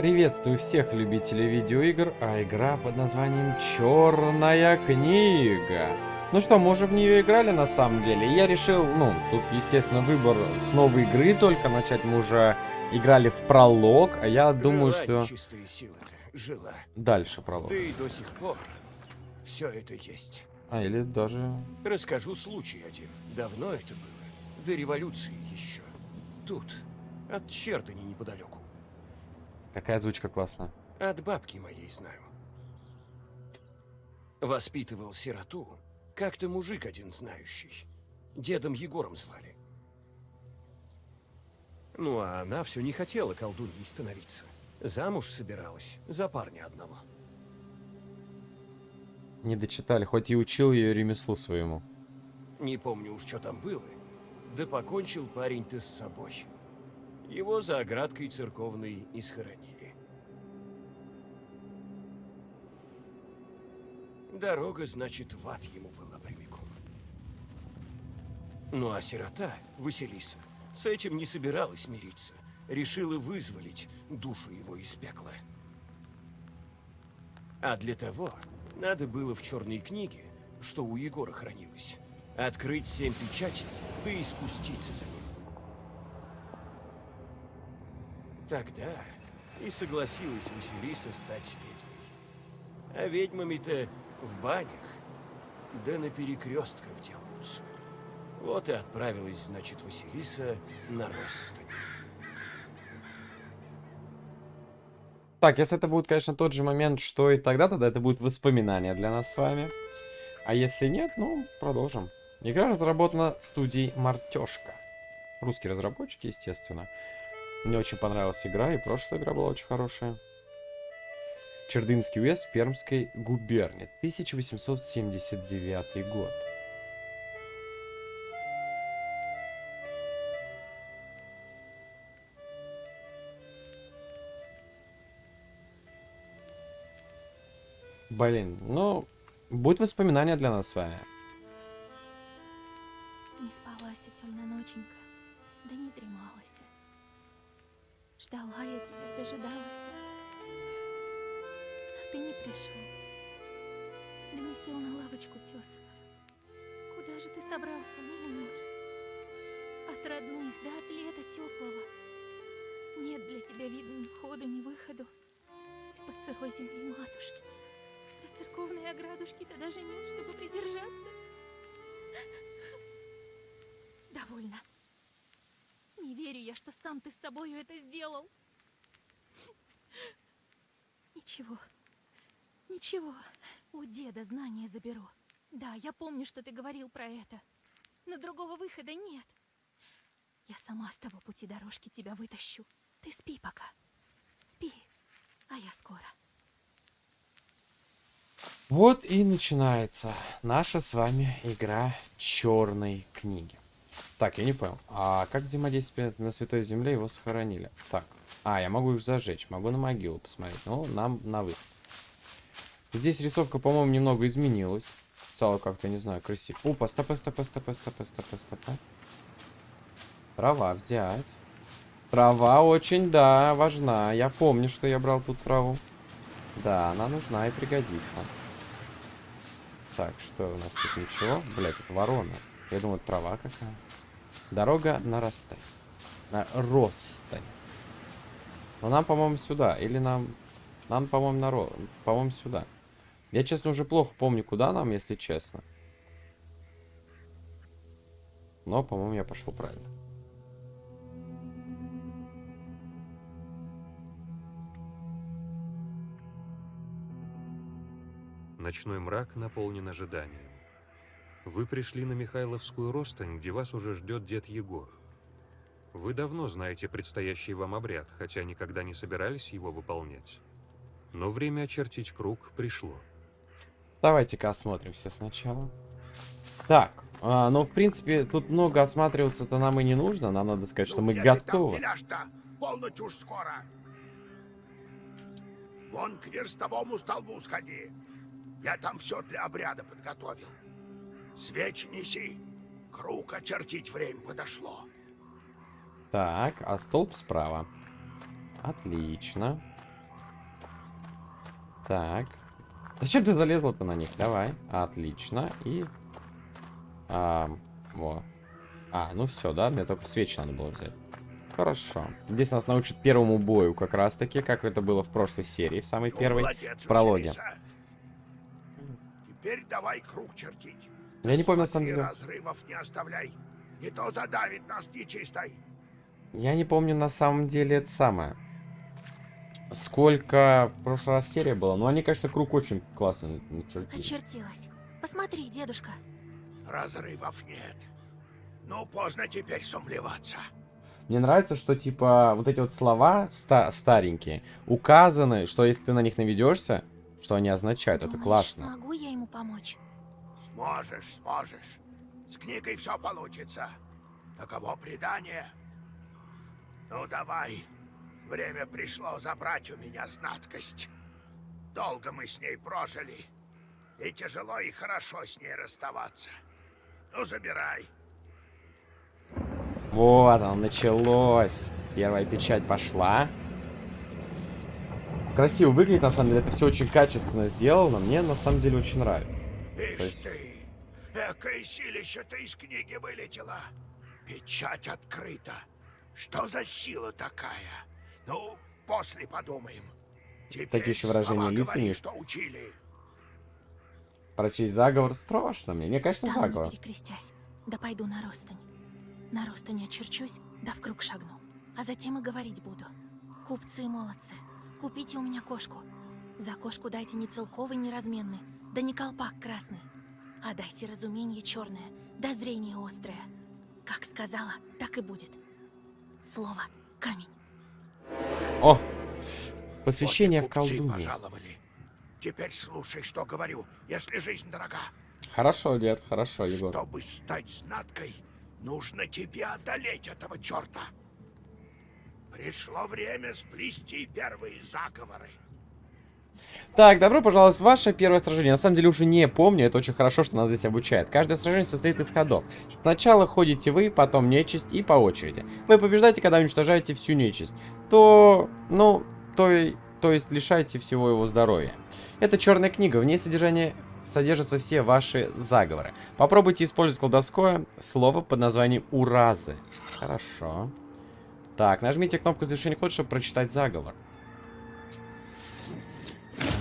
Приветствую всех любителей видеоигр, а игра под названием Черная книга. Ну что, мы уже в нее играли на самом деле. Я решил, ну, тут, естественно, выбор с новой игры только. Начать мы уже играли в пролог, а я Жила думаю, что... Силы. Жила. Дальше пролог. И до сих пор все это есть. А, или даже... Расскажу случай один. Давно это было. До революции еще. Тут, от Чердани неподалеку. Какая озвучка классная. От бабки моей знаю. Воспитывал сироту как-то мужик один знающий. Дедом Егором звали. Ну, а она все не хотела колдуньей становиться. Замуж собиралась за парня одного. Не дочитали, хоть и учил ее ремеслу своему. Не помню уж, что там было. Да покончил парень-то с собой. Его за оградкой церковной и схоронили. Дорога, значит, в ад ему была прямиком. Ну а сирота, Василиса, с этим не собиралась мириться. Решила вызволить душу его из пекла. А для того надо было в черной книге, что у Егора хранилось, открыть семь печатей, да и спуститься за ним. Тогда и согласилась Василиса стать ведьмой. А ведьмами-то в банях, да на перекрестках делаются. Вот и отправилась, значит, Василиса на Ростань. Так, если это будет, конечно, тот же момент, что и тогда, тогда это будет воспоминание для нас с вами. А если нет, ну, продолжим. Игра разработана студией Мартешка. Русские разработчики, естественно. Мне очень понравилась игра, и прошлая игра была очень хорошая. Чердынский уезд в Пермской губернии, 1879 год. Блин, ну, будет воспоминание для нас с вами. Не спалась темная ноченька, да не дремалась. Ждала я тебя, дожидалась. А ты не пришел. Да не сел на лавочку тесаную. Куда же ты собрался, милый мой? От родных, да от лета теплого. Нет для тебя, видно, ни входу, ни выходу. Из-под сырой земли матушки. До церковной оградушки-то даже нет, чтобы придержаться. Довольно. Верю я, что сам ты с собою это сделал. Ничего. Ничего. У деда знания заберу. Да, я помню, что ты говорил про это. Но другого выхода нет. Я сама с того пути дорожки тебя вытащу. Ты спи пока. Спи, а я скоро. Вот и начинается наша с вами игра черной книги. Так, я не понял. А как взаимодействие на Святой Земле его сохранили? Так. А, я могу их зажечь. Могу на могилу посмотреть. Ну, нам на выход. Здесь рисовка, по-моему, немного изменилась. Стало как-то, не знаю, красиво. Опа, стопэ, стопэ, стопэ, стопэ, стопэ, стопэ. Трава взять. Трава очень, да, важна. Я помню, что я брал тут траву. Да, она нужна и пригодится. Так, что у нас тут ничего? Блять, это ворона. Я думаю, трава какая. Дорога на Ростань. На Ростань. Но нам, по-моему, сюда. Или нам... Нам, по-моему, на Ро... По-моему, сюда. Я, честно, уже плохо помню, куда нам, если честно. Но, по-моему, я пошел правильно. Ночной мрак наполнен ожиданием. Вы пришли на Михайловскую Ростань, где вас уже ждет дед Егор. Вы давно знаете предстоящий вам обряд, хотя никогда не собирались его выполнять. Но время очертить круг пришло. Давайте-ка осмотримся сначала. Так, а, ну, в принципе, тут много осматриваться-то нам и не нужно. Нам надо сказать, что мы ну, готовы. Полночь уж скоро. Вон к верстовому столбу сходи. Я там все для обряда подготовил. Свечи неси. Круг очертить время подошло. Так, а столб справа. Отлично. Так. Зачем ты залезла-то на них? Давай. Отлично. И... А, во. А, ну все, да? Мне только свечи надо было взять. Хорошо. Здесь нас научат первому бою, как раз таки, как это было в прошлой серии, в самой Ну, первой, молодец, прологе. Василиса. Теперь давай круг чертить. Я не помню, на самом деле. разрывов не оставляй. Не то задавит нас нечистой. Я не помню на самом деле это самое. Сколько в прошлый раз серия была. Ну, они, конечно, круг очень классно начертили. Очертилась. Посмотри, дедушка. Разрывов нет. Ну, поздно теперь сомневаться. Мне нравится, что, типа, вот эти вот слова ста- старенькие указаны, что если ты на них наведешься, что они означают. Это Думаешь, классно. смогу я ему помочь? Сможешь, сможешь. С книгой все получится. Таково предание. Ну, давай. Время пришло забрать у меня знаткость. Долго мы с ней прожили. И тяжело и хорошо с ней расставаться. Ну, забирай. Вот оно началось. Первая печать пошла. Красиво выглядит, на самом деле. Это все очень качественно сделано. Мне, на самом деле, очень нравится. То Ишь есть- ты! Экое силище-то из книги вылетело. Печать открыта. Что за сила такая? Ну, после подумаем. Теперь Такие еще выражения лиц говори, что учили. Прочесть заговор страшно мне. Мне, Встану, не заговор. перекрестясь. Да пойду на ростань. На ростань очерчусь, да в круг шагну. А затем и говорить буду. Купцы и молодцы, купите у меня кошку. За кошку дайте не целковый, не разменный, да не колпак красный. А дайте разумение черное, да зрение острое. Как сказала, так и будет. Слово камень. О! Посвящение в Вот купцы колдуньи. пожаловали. Теперь слушай, что говорю, если жизнь дорога. Хорошо, дед, хорошо, Егор. Чтобы стать знаткой, нужно тебе одолеть этого черта. Пришло время сплести первые заговоры. Так, добро пожаловать в ваше первое сражение. На самом деле уже не помню, это очень хорошо, что нас здесь обучают. Каждое сражение состоит из ходов. Сначала ходите вы, потом нечисть и по очереди. Вы побеждаете, когда уничтожаете всю нечисть. То, ну, то, то есть лишаете всего его здоровья. Это черная книга, в ней содержание содержатся все ваши заговоры. Попробуйте использовать колдовское слово под названием «Уразы». Хорошо. Так, нажмите кнопку завершения хода, чтобы прочитать заговор.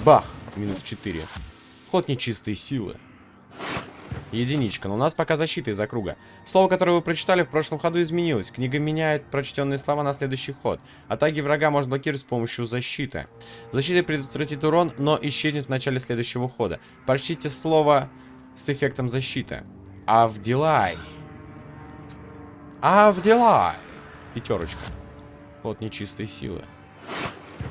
Бах! Минус 4. Ход нечистой силы. Единичка, но у нас пока защита из-за круга. Слово, которое вы прочитали в прошлом ходу, изменилось. Книга меняет прочтенные слова на следующий ход. Атаки врага можно блокировать с помощью защиты. Защита предотвратит урон, но исчезнет в начале следующего хода. Прочтите слово с эффектом защиты. Авдилай. Авдилай. Пятерочка. Ход нечистой силы.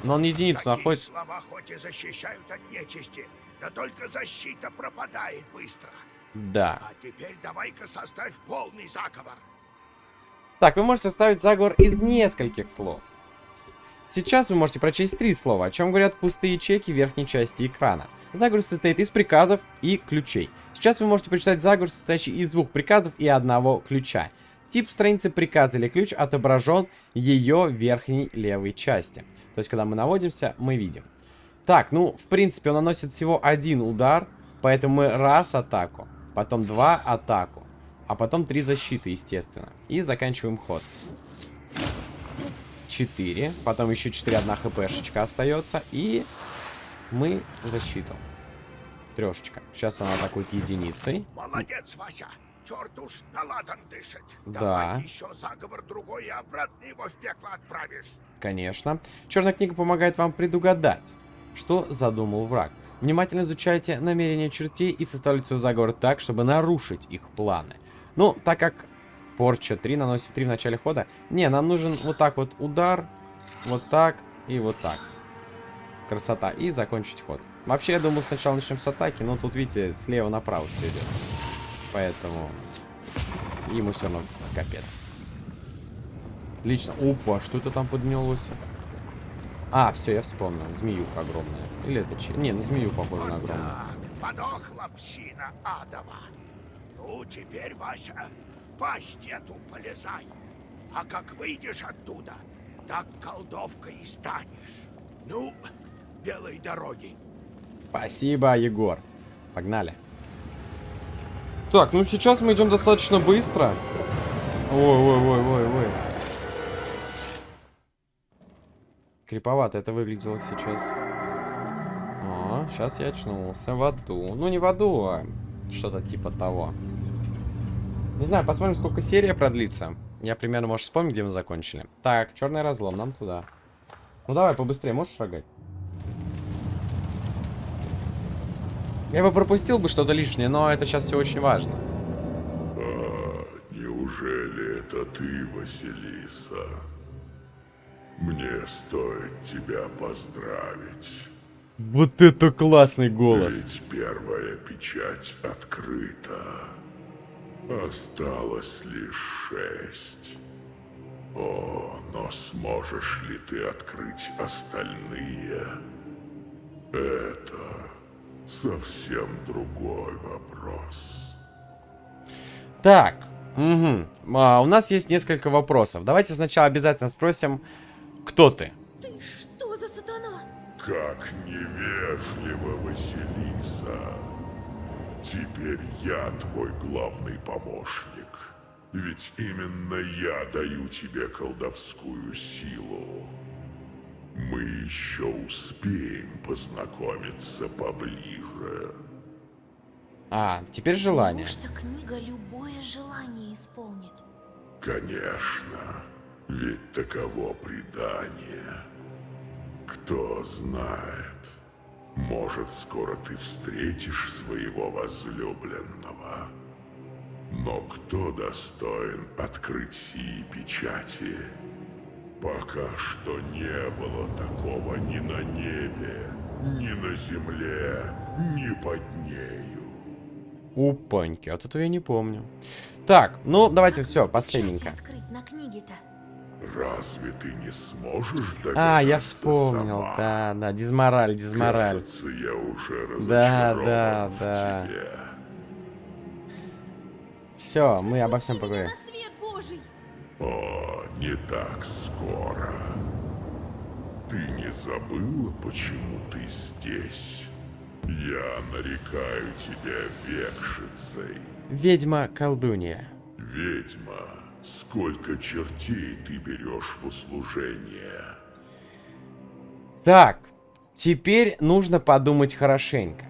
Но он единицу Такие находит. слова хоть и защищают от нечисти, да только защита пропадает быстро. Да. А теперь давай-ка составь полный заговор. Так, вы можете составить заговор из нескольких слов. Сейчас вы можете прочесть три слова, о чем говорят пустые ячейки в верхней части экрана. Заговор состоит из приказов и ключей. Сейчас вы можете прочитать заговор, состоящий из двух приказов и одного ключа. Тип страницы приказ или ключ отображен ее верхней левой части. То есть, когда мы наводимся, мы видим. Так, ну, в принципе, он наносит всего один удар, поэтому мы раз атаку, потом два атаку, а потом три защиты, естественно. И заканчиваем ход. 4, потом еще 4, одна хпшечка остается, и мы защиту. Трешечка. Сейчас она атакует единицей. Молодец, Вася. Черт уж на ладан дышит. Да. Давай еще заговор другой и обратно его в пекло отправишь. Конечно. Черная книга помогает вам предугадать, что задумал враг. Внимательно изучайте намерения чертей и составляйте свой заговор так, чтобы нарушить их планы. Ну, так как порча 3 наносит 3 в начале хода, не, нам нужен вот так вот удар, вот так и вот так. Красота. И закончить ход. Вообще, я думал, сначала начнем с атаки, но тут, видите, слева направо все идет. Поэтому ему все равно капец. Отлично. Опа, что это там поднялось? А, все, я вспомнил. Змеюка огромная. Или это че? Не, на змею похоже на Вот огромную. так, подохла псина адова. Ну, теперь, Вася, в пасть эту полезай. А как выйдешь оттуда, так колдовкой и станешь. Ну, белой дороги. Спасибо, Егор. Погнали. Так, ну сейчас мы идем достаточно быстро. Ой-ой-ой-ой-ой. Криповато это выглядело сейчас. О, сейчас я очнулся в аду. Ну, не в аду, а что-то типа того. Не знаю, посмотрим, сколько серия продлится. Я примерно, может, вспомню, где мы закончили. Так, черный разлом, нам туда. Ну давай, побыстрее, можешь шагать? Я бы пропустил бы что-то лишнее, но это сейчас все очень важно. А, неужели это ты, Василиса? Мне стоит тебя поздравить. Вот это классный голос. Ведь первая печать открыта. Осталось лишь шесть. О, но сможешь ли ты открыть остальные? Это совсем другой вопрос. Так, угу. а, у нас есть несколько вопросов. Давайте сначала обязательно спросим, кто ты? Ты что за сатана? Как невежливо, Василиса. Теперь я твой главный помощник. Ведь именно я даю тебе колдовскую силу. Мы еще успеем познакомиться поближе. А, теперь желание. Потому что книга любое желание исполнит. Конечно, ведь таково предание. Кто знает, может, скоро ты встретишь своего возлюбленного. Но кто достоин открыть сии печати? Пока что не было такого ни на небе, ни на земле, ни под нею. Упаньки, вот этого я не помню. Так, ну давайте все, последненько. Разве ты не сможешь А, я вспомнил, сама? да, да, дизмораль, дизмораль. Кажется, я уже Да, да, да. тебе. Все, мы обо всем поговорим. О, не так скоро. Ты не забыла, почему ты здесь? Я нарекаю тебя векшицей. Ведьма-колдунья. Ведьма, сколько чертей ты берешь в услужение? Так, теперь нужно подумать хорошенько.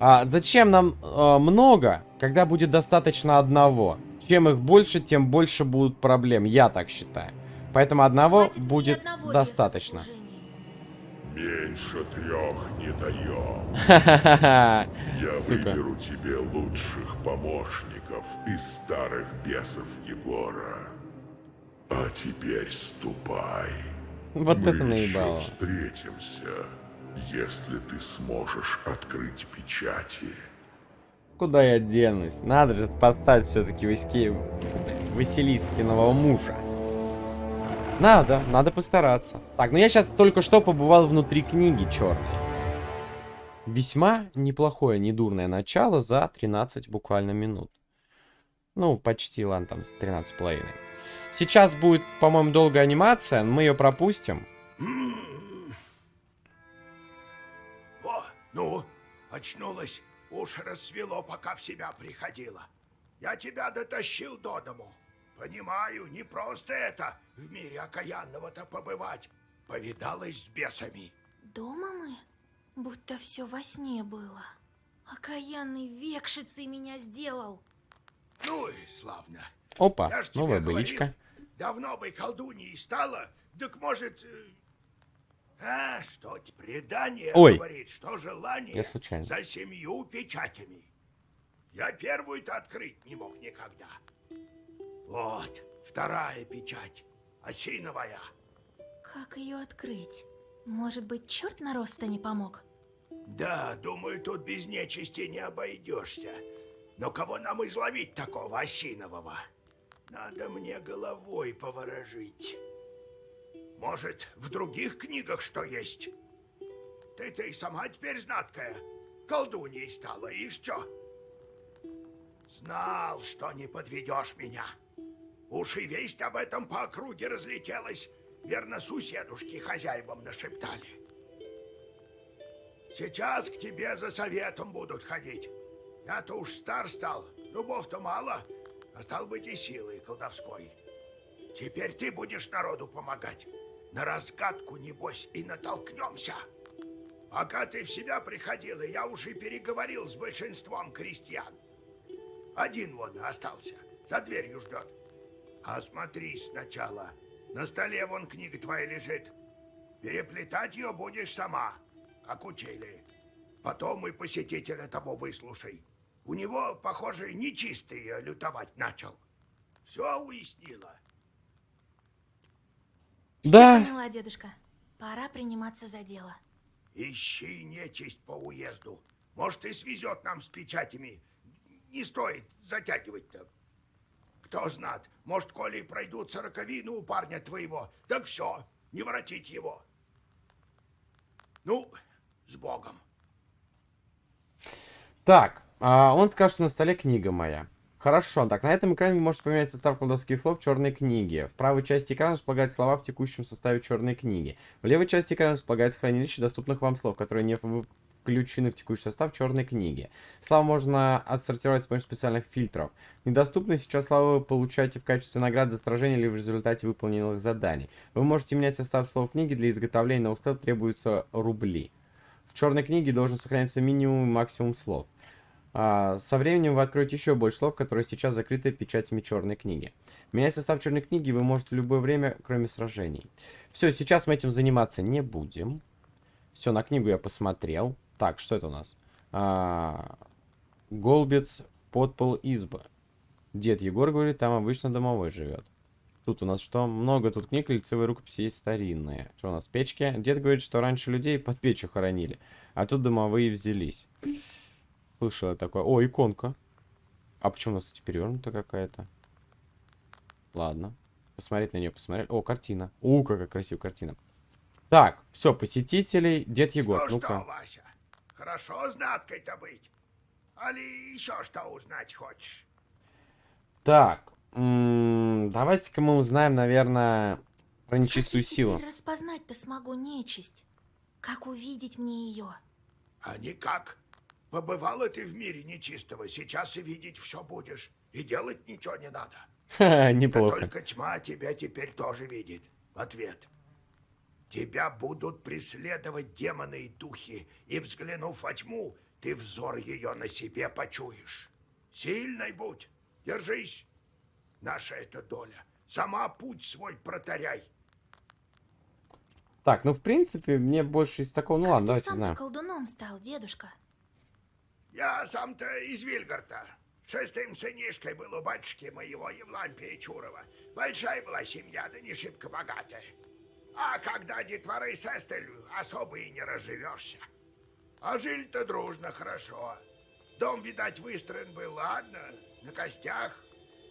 А зачем нам э, много, когда будет достаточно одного? Чем их больше, тем больше будут проблем, я так считаю. Поэтому одного Хватит будет одного достаточно. Меньше трех не даем. Я Сука. выберу тебе лучших помощников из старых бесов Егора. А теперь ступай. Вот Мы это еще наебало. встретимся, если ты сможешь открыть печати. Куда я денусь? Надо же поставить все-таки Ваське... Василискиного мужа. Надо, надо постараться. Так, ну я сейчас только что побывал внутри книги черной. Весьма неплохое, недурное начало за 13 буквально минут. Ну, почти, ладно, там с 13 половиной. Сейчас будет, по-моему, долгая анимация, но мы ее пропустим. О, ну, очнулась. Уж рассвело, пока в себя приходила. Я тебя дотащил до дому. Понимаю, не просто это в мире окаянного-то побывать. Повидалась с бесами. Дома мы? Будто все во сне было. Окаянный векшицей меня сделал. Ну и славно. Опа, новая говорил, быличка. Давно бы колдуньей стала, так может... А, что предание Ой. говорит, что желание Я случайно. за семью печатями. Я первую-то открыть не мог никогда. Вот, вторая печать, осиновая. Как ее открыть? Может быть, черт на роста не помог? Да, думаю, тут без нечисти не обойдешься. Но кого нам изловить такого осинового? Надо мне головой поворожить. Может, в других книгах что есть? Ты-то и сама теперь знаткая. Колдуньей стала, и что? Знал, что не подведешь меня. Уж и весть об этом по округе разлетелась. Верно, суседушки хозяевам нашептали. Сейчас к тебе за советом будут ходить. Я-то уж стар стал, зубов-то мало, а стал быть и силой колдовской. Теперь ты будешь народу помогать. На разгадку, небось, и натолкнемся. Пока ты в себя приходила, я уже переговорил с большинством крестьян. Один вон остался, за дверью ждет. Осмотрись сначала. На столе вон книга твоя лежит. Переплетать ее будешь сама, как учили. Потом и посетителя того выслушай. У него, похоже, нечистый лютовать начал. Все уяснила. Да. Всё поняла, дедушка. Пора приниматься за дело. Ищи нечисть по уезду. Может, и свезет нам с печатями. Не стоит затягивать-то. Кто знает, может, коли и пройдут сороковины у парня твоего, так все, не воротить его. Ну, с Богом. Так, а, он скажет, что на столе книга моя. Хорошо, так, на этом экране вы можете поменять состав колдовских слов черной книги. В правой части экрана располагаются слова в текущем составе черной книги. В левой части экрана располагается хранилище доступных вам слов, которые не включены в текущий состав черной книги. Слова можно отсортировать с помощью специальных фильтров. Недоступные сейчас слова вы получаете в качестве наград за сражение или в результате выполненных заданий. Вы можете менять состав слов книги, для изготовления новых слов требуются рубли. В черной книге должен сохраняться минимум и максимум слов. А, со временем вы откроете еще больше слов, которые сейчас закрыты печатями черной книги. Менять состав черной книги вы можете в любое время, кроме сражений. Все, сейчас мы этим заниматься не будем. Все, на книгу я посмотрел. Так, что это у нас? А, Голбец, подпол, изба. Дед Егор говорит, там обычно домовой живет. Тут у нас что? Много тут книг, лицевые рукописи есть старинные. Что у нас? Печки. Дед говорит, что раньше людей под печью хоронили. А тут домовые взялись. Слышал я такое. О, иконка. А почему у нас перевернута какая-то? Ладно. Посмотреть на нее, посмотреть. О, картина. У, какая красивая картина. Так, все, посетителей. Дед Егор, ну ну-ка. что, Вася, хорошо знаткой-то быть? Али еще что узнать хочешь? Так, м, давайте-ка мы узнаем, наверное, про нечистую Как силу. теперь распознать-то смогу нечисть? Как увидеть мне ее? А никак. Побывала ты в мире нечистого, сейчас и видеть все будешь. И делать ничего не надо. Ха, Да Неплохо. только тьма тебя теперь тоже видит. В ответ. Тебя будут преследовать демоны и духи, и, взглянув во тьму, ты взор ее на себе почуешь. Сильной будь, держись. Наша это доля. Сама путь свой протаряй. Так, ну, в принципе, мне больше из такого... Ну, как ладно, ты давайте сам-то знаем. колдуном стал, дедушка? Я сам-то из Вильгарта. Шестым сынишкой был у батюшки моего Евлампия Чурова. Большая была семья, да не шибко богатая. А когда детворы сестель, особо и не разживешься. А жили-то дружно хорошо. Дом, видать, выстроен был, ладно, на костях.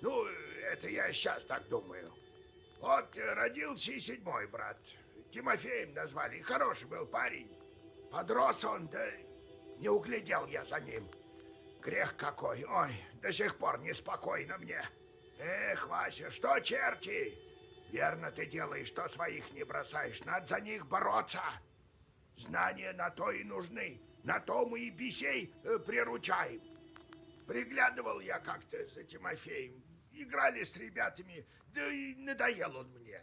Ну, это я сейчас так думаю. Вот родился и седьмой брат. Тимофеем назвали. Хороший был парень. Подрос он, да не углядел я за ним. Грех какой. Ой, до сих пор неспокойно мне. Эх, Вася, что черти? Верно ты делаешь, что своих не бросаешь. Надо за них бороться. Знания на то и нужны. На то мы и бесей э, приручаем. Приглядывал я как-то за Тимофеем. Играли с ребятами, да и надоел он мне.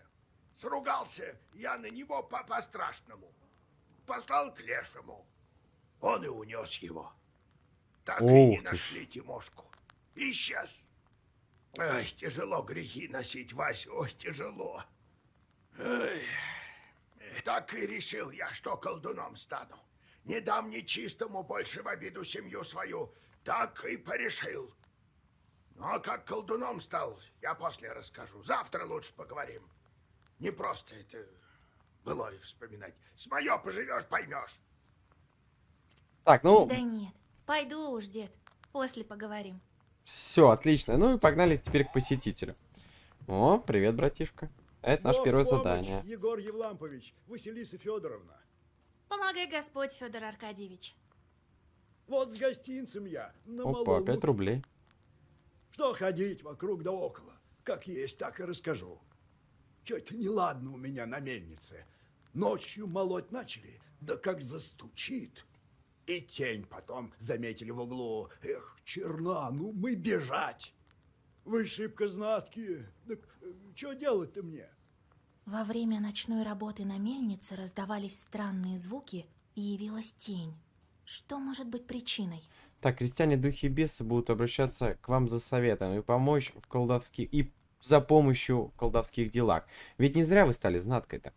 Сругался я на него по- по-страшному. Послал к лешему. Он и унес его. Так и не Ух ты нашли Тимошку. Исчез. Ай, тяжело грехи носить, Вася, ой, тяжело. Ай. Так и решил я, что колдуном стану. Не дам нечистому больше в обиду семью свою. Так и порешил. Ну, а как колдуном стал, я после расскажу. Завтра лучше поговорим. Не просто это было вспоминать. С мое поживешь, поймешь. Так, ну, Да нет, пойду уж, дед. После поговорим. все, отлично. Ну и погнали теперь к посетителю. О, привет, братишка. Это наше первое помощь, задание. Егор Евлампович, Василиса Федоровна. Помогай Господь, Федор Аркадьевич. Вот с гостинцем я. На Опа, малом 5 луке. рублей. Что ходить вокруг да около? Как есть, так и расскажу. Че-то неладно у меня на мельнице. Ночью молоть начали, да как застучит. И тень потом заметили в углу. Эх, черна, ну мы бежать. Вы шибко знаткие. Так что делать-то мне? Во время ночной работы на мельнице раздавались странные звуки, и явилась тень. Что может быть причиной? Так, крестьяне, духи и бесы будут обращаться к вам за советом и помочь в колдовских... и за помощью в колдовских делах. Ведь не зря вы стали знаткой-то.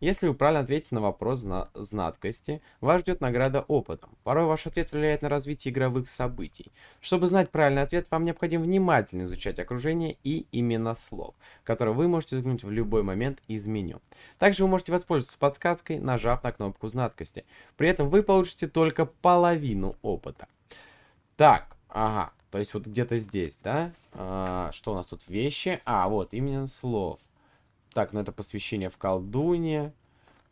Если вы правильно ответите на вопрос зна знаткости, вас ждет награда опытом. Порой ваш ответ влияет на развитие игровых событий. Чтобы знать правильный ответ, вам необходимо внимательно изучать окружение и имена слов, которые вы можете загнуть в любой момент из меню. Также вы можете воспользоваться подсказкой, нажав на кнопку знаткости. При этом вы получите только половину опыта. Так, ага, то есть вот где-то здесь, да? А, что у нас тут? Вещи. А, вот, именно слов. Так, ну это посвящение в колдуне.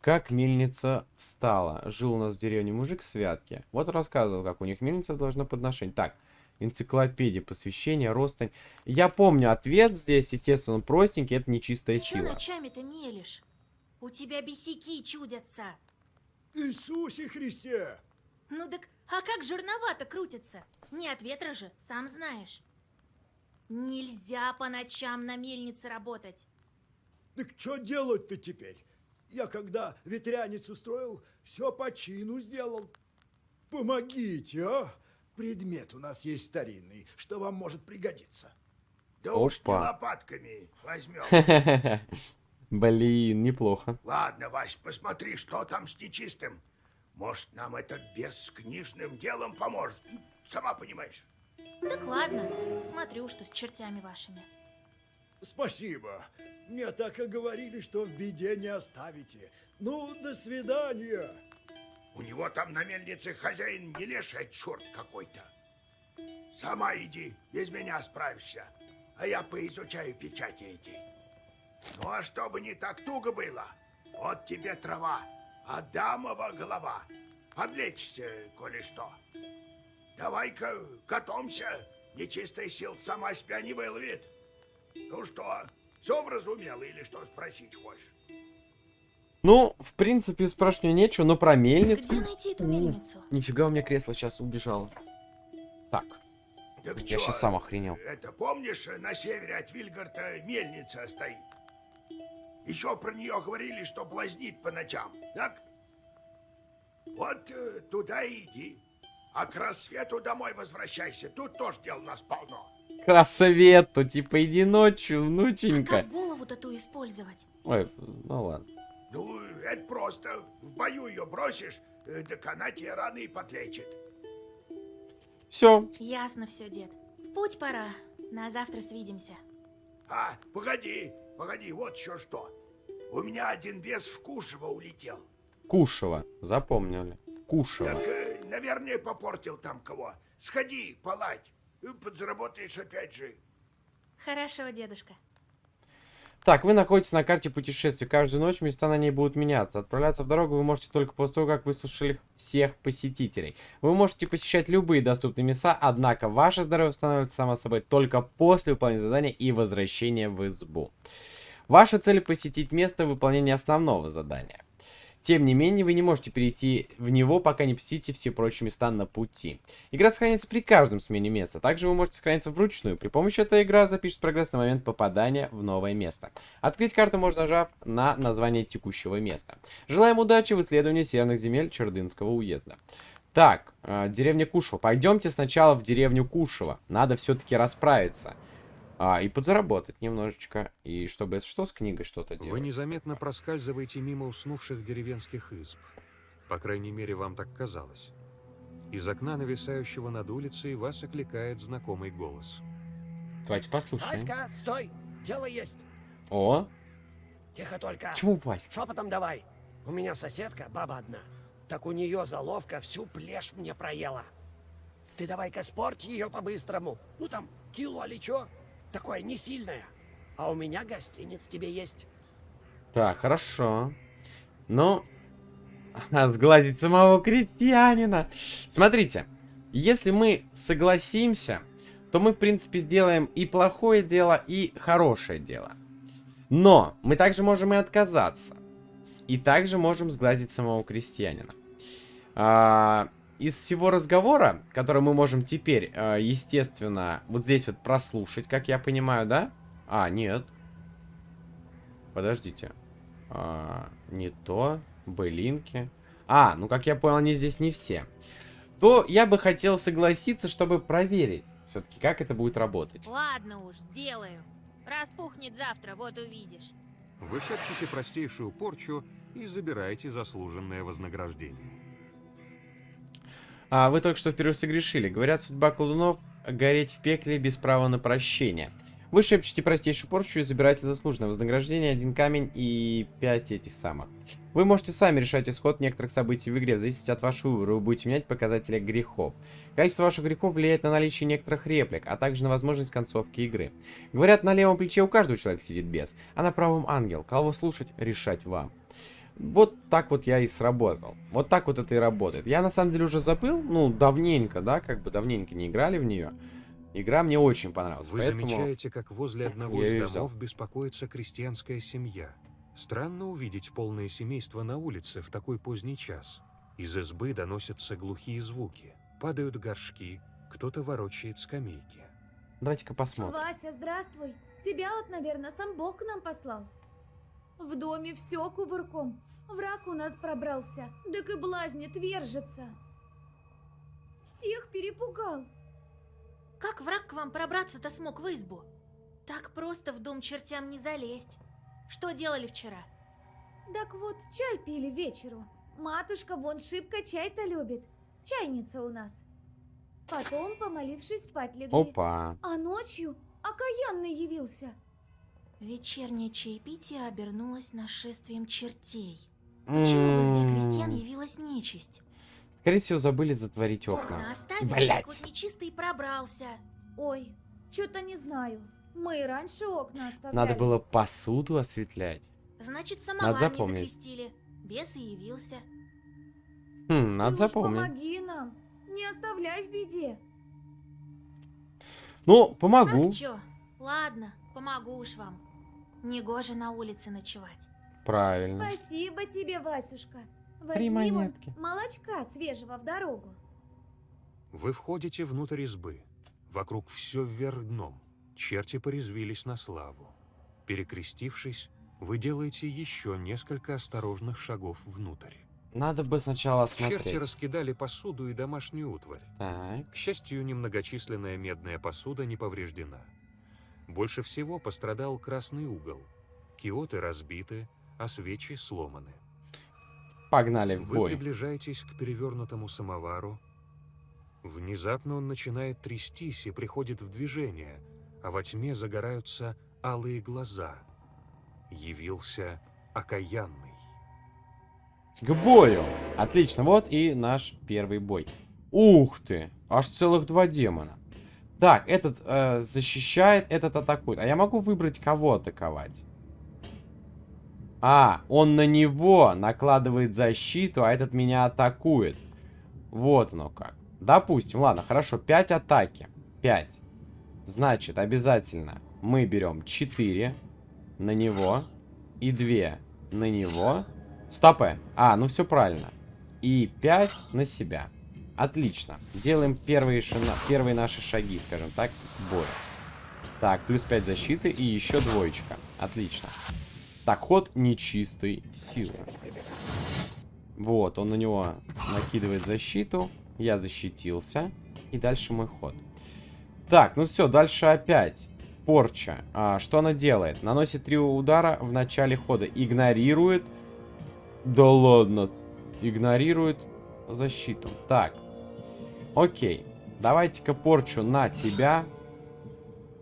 Как мельница встала. Жил у нас в деревне мужик в Святке. Вот рассказывал, как у них мельница должна подношение. Так, энциклопедия, посвящение, ростань. Я помню ответ здесь, естественно, он простенький, это нечистая Ты чё сила. ночами-то мелешь? У тебя бесяки чудятся. Иисусе Христе! Ну так, а как жирновато крутится? Не от ветра же, сам знаешь. Нельзя по ночам на мельнице работать. Так что делать-то теперь? Я когда ветряницу строил, все по чину сделал. Помогите, а? Предмет у нас есть старинный, что вам может пригодиться. Да уж не Опа. лопатками возьмем. Блин, неплохо. Ладно, Вась, посмотри, что там с нечистым. Может, нам этот бес с книжным делом поможет. Сама понимаешь. Так ладно, смотрю, что с чертями вашими. Спасибо. Мне так и говорили, что в беде не оставите. Ну, до свидания. У него там на мельнице хозяин не леший, а черт какой-то. Сама иди, без меня справишься. А я поизучаю печати эти. Ну а чтобы не так туго было, вот тебе трава, Адамова голова. Подлечься, коли что. Давай-ка котомся, нечистая сил сама себя не выловит. Ну что, все вразумела или что спросить хочешь? Ну, в принципе, спрашивать нечего, но про мельницу... Где найти эту мельницу? Нифига у меня кресло сейчас убежало. Так, Так я чё, сейчас сам охренел. Это помнишь, на севере от Вильгарта мельница стоит? Еще про нее говорили, что блазнит по ночам, так? Вот э, туда и иди. А к рассвету домой возвращайся. Тут тоже дел нас полно. К рассвету, типа, иди ночью, А внученька. как голову-то ту использовать? Ой, ну ладно. Ну, это просто. В бою ее бросишь, э, так она тебе раны и подлечит. Все, Ясно все, дед. В путь пора. На завтра свидимся. А, погоди, погоди, вот еще что. У меня один бес в Кушево улетел. Кушево, запомнили. Кушево. Так, э, наверное, попортил там кого. Сходи, поладь. Подзаработаешь опять же. Хорошо, дедушка. Так, вы находитесь на карте путешествий. Каждую ночь места на ней будут меняться. Отправляться в дорогу вы можете только после того, как выслушали всех посетителей. Вы можете посещать любые доступные места, однако ваше здоровье восстанавливается само собой только после выполнения задания и возвращения в избу. Ваша цель посетить место выполнения основного задания. Тем не менее, вы не можете перейти в него, пока не посетите все прочие места на пути. Игра сохранится при каждом смене места. Также вы можете сохраниться вручную. При помощи этой игры запишет прогресс на момент попадания в новое место. Открыть карту можно нажав на название текущего места. Желаем удачи в исследовании северных земель Чердынского уезда. Так, э, деревня Кушево. Пойдемте сначала в деревню Кушево. Надо все-таки расправиться. А, и подзаработать немножечко. И чтобы, если что, с книгой что-то делать. Вы незаметно проскальзываете мимо уснувших деревенских изб. По крайней мере, вам так казалось. Из окна, нависающего над улицей, вас окликает знакомый голос. Давайте послушаем. Васька, стой! Дело есть. О, Тихо только. почему Вась? Шепотом давай. У меня соседка, баба одна. Так у нее заловка всю плешь мне проела. Ты давай-ка спорь ее по-быстрому. Ну там, кило или чё. Такое не сильное. А у меня гостиниц тебе есть. Так, хорошо. Ну, сгладить самого крестьянина. Смотрите, если мы согласимся, то мы, в принципе, сделаем и плохое дело, и хорошее дело. Но мы также можем и отказаться. И также можем сглазить самого крестьянина. А, из всего разговора, который мы можем теперь, э, естественно, вот здесь вот прослушать, как я понимаю, да? А, нет. Подождите. А, не то. Былинки. А, ну как я понял, они здесь не все. То я бы хотел согласиться, чтобы проверить все-таки, как это будет работать. Ладно уж, сделаю. Распухнет завтра, вот увидишь. Вы шепчете простейшую порчу и забираете заслуженное вознаграждение. А, вы только что впервые согрешили. Говорят, судьба колдунов — гореть в пекле без права на прощение. Вы шепчете простейшую порчу и забираете заслуженное вознаграждение, один камень и пять этих самых. Вы можете сами решать исход некоторых событий в игре, в зависимости от вашего выбора. Вы будете менять показатели грехов. Количество ваших грехов влияет на наличие некоторых реплик, а также на возможность концовки игры. Говорят, на левом плече у каждого человека сидит бес, а на правом ангел. Кого слушать, решать вам. Вот так вот я и сработал. Вот так вот это и работает. Я на самом деле уже забыл, ну, давненько, да, как бы давненько не играли в нее. Игра мне очень понравилась. Вы поэтому... замечаете, как возле одного я из домов взял. беспокоится крестьянская семья. Странно увидеть полное семейство на улице в такой поздний час. Из избы доносятся глухие звуки. Падают горшки, кто-то ворочает скамейки. Давайте-ка посмотрим. Вася, здравствуй. Тебя вот, наверное, сам Бог к нам послал. В доме все кувырком. Враг у нас пробрался, так и блазнит, вержится. Всех перепугал. Как враг к вам пробраться-то смог в избу? Так просто в дом чертям не залезть. Что делали вчера? Так вот, чай пили вечеру. Матушка вон шибко чай-то любит. Чайница у нас. Потом, помолившись, спать легли. Опа. А ночью окаянный явился. Вечернее чаепитие обернулось нашествием чертей. Почему в избе крестьян явилась нечисть? Скорее всего, забыли затворить Окна оставили, Блять. нечистый пробрался. Ой, что-то не знаю. Мы и раньше окна оставляли. Надо было посуду осветлять. Значит, Надо самовар не закрестили. Бес и явился. Хм, надо Ты запомнить. помоги нам. Не оставляй в беде. Ну, помогу. Так чё? Ладно, помогу уж вам. Негоже на улице ночевать. Правильно. Спасибо тебе, Васюшка. Возьми вон монетки. молочка свежего в дорогу. Вы входите внутрь избы. Вокруг все вверх дном. Черти порезвились на славу. Перекрестившись, вы делаете еще несколько осторожных шагов внутрь. Надо бы сначала Черти осмотреть. раскидали посуду и домашнюю утварь. Так. К счастью, немногочисленная медная посуда не повреждена. Больше всего пострадал красный угол. Киоты разбиты, а свечи сломаны. Погнали в Вы бой. приближаетесь к перевернутому самовару. Внезапно он начинает трястись и приходит в движение, а во тьме загораются алые глаза. Явился окаянный. К бою. Отлично, вот и наш первый бой. Ух ты, аж целых два демона. Так, этот э, защищает, этот атакует. А я могу выбрать, кого атаковать? А, он на него накладывает защиту, а этот меня атакует. Вот оно как. Допустим, ладно, хорошо, 5 атаки. 5. Значит, обязательно мы берем 4 на него и 2 на него. Стопэ. А, ну все правильно. И 5 на себя. Отлично. Делаем первые, шина... первые наши шаги, скажем так, к бою. Так, плюс 5 защиты и еще двоечка. Отлично. Так, ход нечистой силы. Вот, он на него накидывает защиту. Я защитился. И дальше мой ход. Так, ну все, дальше опять. Порча. А, что она делает? Наносит три удара в начале хода. Игнорирует. Да ладно. Игнорирует защиту. Так. Окей. Давайте-ка порчу на тебя.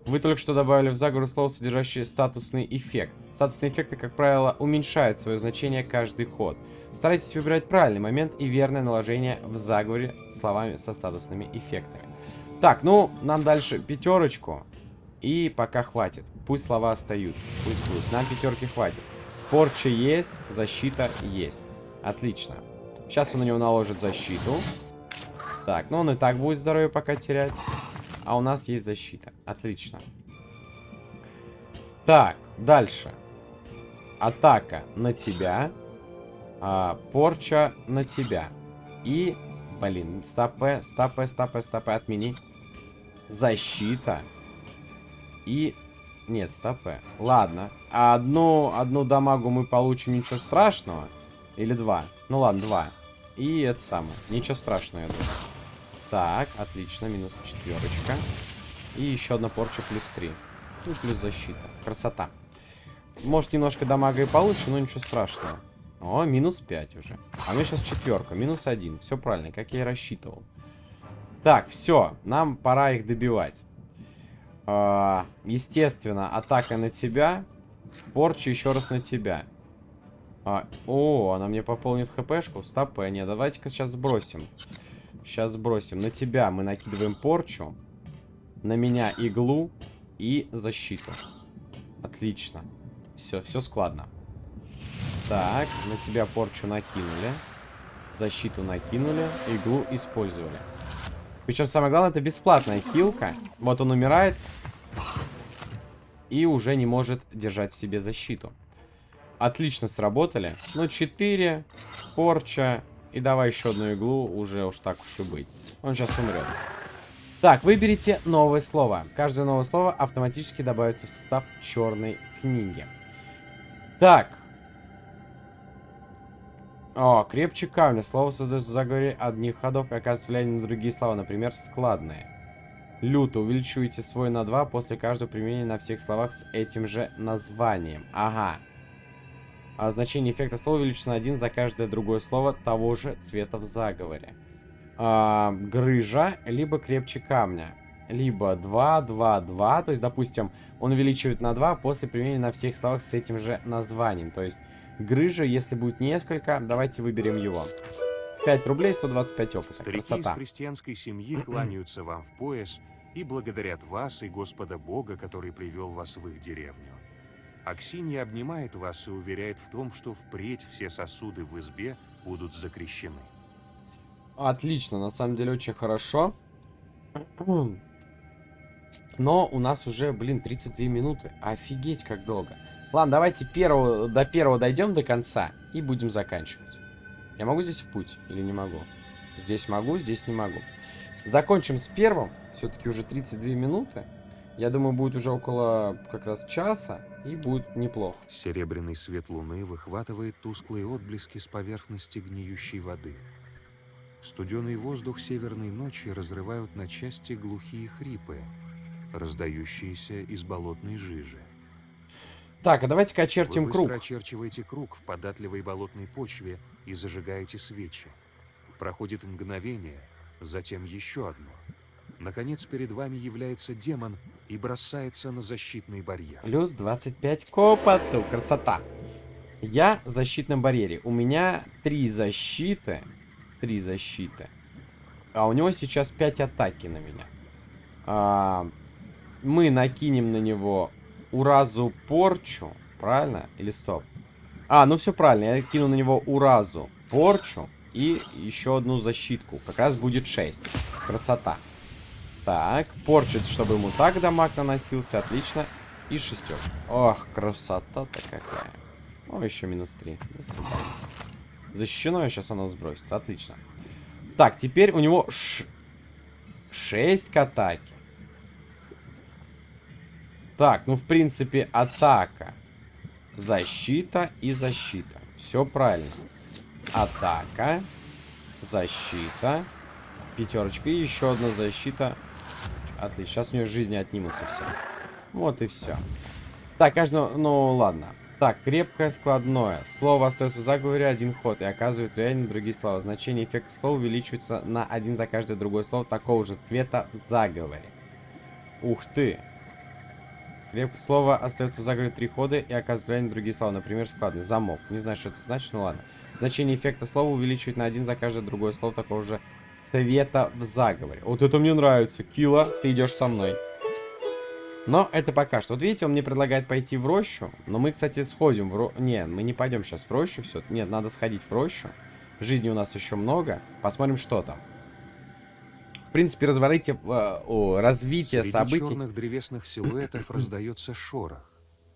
Вы только что добавили в заговор слово, содержащее статусный эффект. Статусные эффекты, как правило, уменьшают свое значение каждый ход. Старайтесь выбирать правильный момент и верное наложение в заговоре словами со статусными эффектами. Так, ну, нам дальше пятерочку. И пока хватит. Пусть слова остаются. Пусть пусть. Нам пятерки хватит. Порча есть, защита есть. Отлично. Сейчас он на него наложит защиту. Так, ну он и так будет здоровье пока терять. А у нас есть защита. Отлично. Так, дальше. Атака на тебя. а, порча на тебя. И Блин, стопе, стопе, стопе, стопе, отмени. Защита. И... Нет, стопе. Ладно. А одну, одну дамагу мы получим, ничего страшного. Или два. Ну ладно, два. И это самое. Ничего страшного, я думаю. Так, отлично, минус четверочка. И еще одна порча плюс 3. Ну, плюс защита. Красота. Может, немножко дамага и получше, но ничего страшного. О, минус 5 уже. А меня сейчас четверка, минус 1. Все правильно, как я и рассчитывал. Так, все, нам пора их добивать. А, естественно, атака на тебя. Порча еще раз на тебя. А, о, она мне пополнит хпшку. Стоп, э, нет, давайте-ка сейчас сбросим. Сейчас сбросим. На тебя мы накидываем порчу. На меня иглу и защиту. Отлично. Все, все складно. Так, на тебя порчу накинули. Защиту накинули. Иглу использовали. Причем самое главное, это бесплатная хилка. Вот он умирает. И уже не может держать в себе защиту. Отлично сработали. Ну, 4, порча. И давай еще одну иглу, уже уж так уж и быть. Он сейчас умрет. Так, выберите новое слово. Каждое новое слово автоматически добавится в состав черной книги. Так. О, крепче камня. Слово создается в заговоре одних ходов и оказывает влияние на другие слова, например, складные. Люто. Увеличивайте свой на 2 после каждого применения на всех словах с этим же названием. Ага. А значение эффекта слова увеличено на 1 за каждое другое слово того же цвета в заговоре. А, грыжа, либо крепче камня. Либо 2, 2, 2. То есть, допустим, он увеличивает на 2 после применения на всех словах с этим же названием. То есть, грыжа, если будет несколько, давайте выберем его. 5 рублей, 125 опыта. Старики Красота. из крестьянской семьи кланяются вам в пояс и благодарят вас и Господа Бога, который привел вас в их деревню. Аксинья обнимает вас и уверяет в том, что впредь все сосуды в избе будут закрещены. Отлично, на самом деле очень хорошо. Но у нас уже, блин, 32 минуты. Офигеть, как долго. Ладно, давайте первого, до первого дойдем до конца и будем заканчивать. Я могу здесь в путь или не могу? Здесь могу, здесь не могу. Закончим с первым. Все-таки уже 32 минуты. Я думаю, будет уже около как раз часа. И будет неплохо. Серебряный свет луны выхватывает тусклые отблески с поверхности гниющей воды. Студеный воздух северной ночи разрывают на части глухие хрипы, раздающиеся из болотной жижи. Так, а давайте-ка очертим Вы круг. быстро очерчиваете круг в податливой болотной почве и зажигаете свечи. Проходит мгновение, затем еще одно. Наконец перед вами является демон и бросается на защитный барьер. Плюс 25 к опыту. Красота. Я в защитном барьере. У меня три защиты. Три защиты. А у него сейчас 5 атаки на меня. А, мы накинем на него уразу порчу. Правильно? Или стоп? А, ну все правильно. Я кину на него уразу порчу. И еще одну защитку. Как раз будет 6. Красота. Так, порчит, чтобы ему так дамаг наносился. Отлично. И шестер. Ох, красота-то какая. О, еще минус 3. До свидания. Защищено, сейчас оно сбросится. Отлично. Так, теперь у него ш... 6 к атаке. Так, ну, в принципе, атака. Защита и защита. Все правильно. Атака. Защита. Пятерочка. И еще одна защита. Отлично. Сейчас у нее жизни отнимутся все. Вот и все. Так, каждого... Ну, ладно. Так, крепкое складное. Слово остается в заговоре один ход и оказывает влияние на другие слова. Значение эффекта слова увеличивается на один за каждое другое слово такого же цвета в заговоре. Ух ты. Крепкое слово остается в заговоре три хода и оказывает влияние на другие слова. Например, складный. Замок. Не знаю, что это значит, ну ладно. Значение эффекта слова увеличивает на один за каждое другое слово такого же цвета в заговоре. Вот это мне нравится. Кила, ты идешь со мной. Но это пока что. Вот видите, он мне предлагает пойти в рощу. Но мы, кстати, сходим в рощу. Не, мы не пойдем сейчас в рощу. Все. Нет, надо сходить в рощу. Жизни у нас еще много. Посмотрим, что там. В принципе, развитие, э, о, развитие Среди событий. черных древесных силуэтов раздается шорох.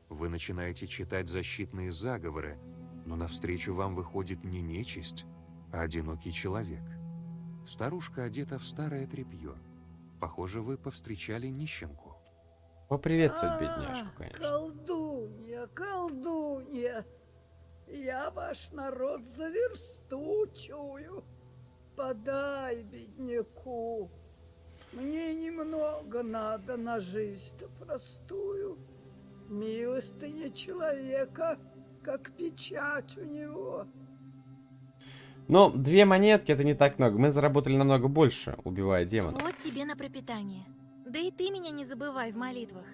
Вы начинаете читать защитные заговоры, но навстречу вам выходит не нечисть, а одинокий человек. Старушка одета в старое тряпье. Похоже, вы повстречали нищенку. Поприветствовать бедняжку, А, конечно. Колдунья, колдунья, я ваш народ за версту чую. Подай бедняку. Мне немного надо на жизнь простую. Милостыня человека, как печать у него. Но две монетки это не так много. Мы заработали намного больше, убивая демона. Вот тебе на пропитание. Да и ты меня не забывай в молитвах.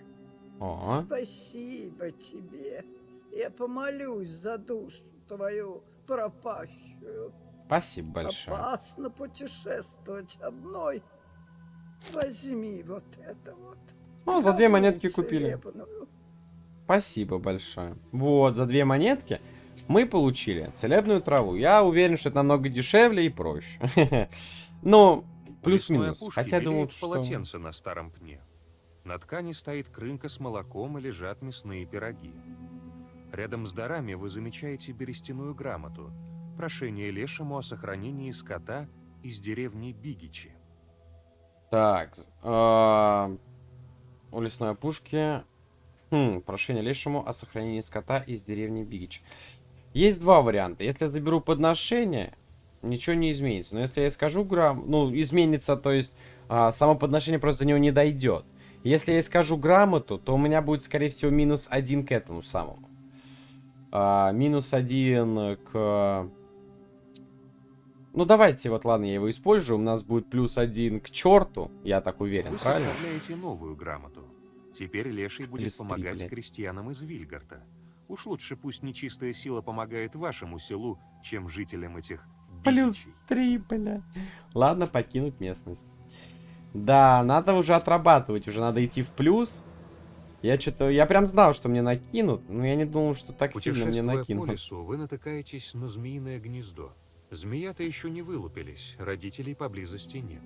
О, Спасибо тебе. Я помолюсь за душу твою пропащую. спасибо большое. Опасно путешествовать одной. Возьми вот это вот. О, за две монетки купили. Спасибо большое. Вот, за две монетки мы получили целебную траву. Я уверен, что это намного дешевле и проще. Ну, лесной плюс-минус. Хотя думал, белеют что... полотенце на старом пне. На ткани стоит крынка с молоком и лежат мясные пироги. Рядом с дарами вы замечаете берестяную грамоту. Прошение лешему о сохранении скота из деревни Бигичи. Так, а, у лесной опушки... Хм, прошение лешему о сохранении скота из деревни Бигич. Есть два варианта. Если я заберу подношение, ничего не изменится. Но если я скажу грамм... Ну, изменится, то есть а, само подношение просто до него не дойдет. Если я скажу грамоту, то у меня будет, скорее всего, минус один к этому самому. А, минус один к... Ну, давайте, вот, ладно, я его использую. У нас будет плюс один к черту. Я так уверен, Вы правильно? составляете новую грамоту. Теперь Леший будет помогать блядь. крестьянам из Вильгарта. Уж лучше пусть нечистая сила помогает вашему селу, чем жителям этих Плюс три, бля. Ладно, покинуть местность. Да, надо уже отрабатывать, уже надо идти в плюс. Я что-то, я прям знал, что мне накинут, но я не думал, что так сильно мне Путешествуя по накинут. лесу, вы натыкаетесь на змеиное гнездо. Змея-то еще не вылупились, родителей поблизости нет.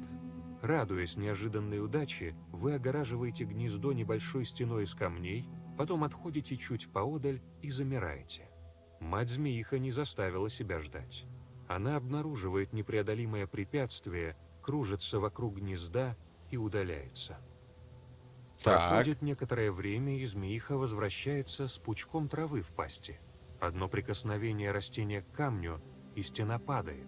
Радуясь неожиданной удаче, вы огораживаете гнездо небольшой стеной из камней, потом отходите чуть поодаль и замираете. Мать-змеиха не заставила себя ждать. Она обнаруживает непреодолимое препятствие, кружится вокруг гнезда и удаляется. Так. Проходит некоторое время, и змеиха возвращается с пучком травы в пасти. Одно прикосновение растения к камню, и стена падает.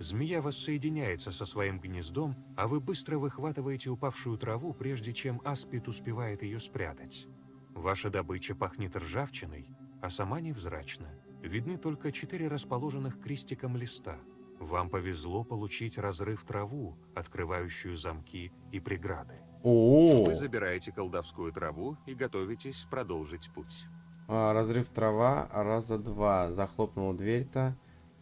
Змея воссоединяется со своим гнездом, а вы быстро выхватываете упавшую траву, прежде чем аспид успевает ее спрятать. Ваша добыча пахнет ржавчиной, а сама невзрачна. Видны только четыре расположенных крестиком листа. Вам повезло получить разрыв траву, открывающую замки и преграды. О, Вы забираете колдовскую траву и готовитесь продолжить путь. а, разрыв трава раза два. Захлопнул дверь-то.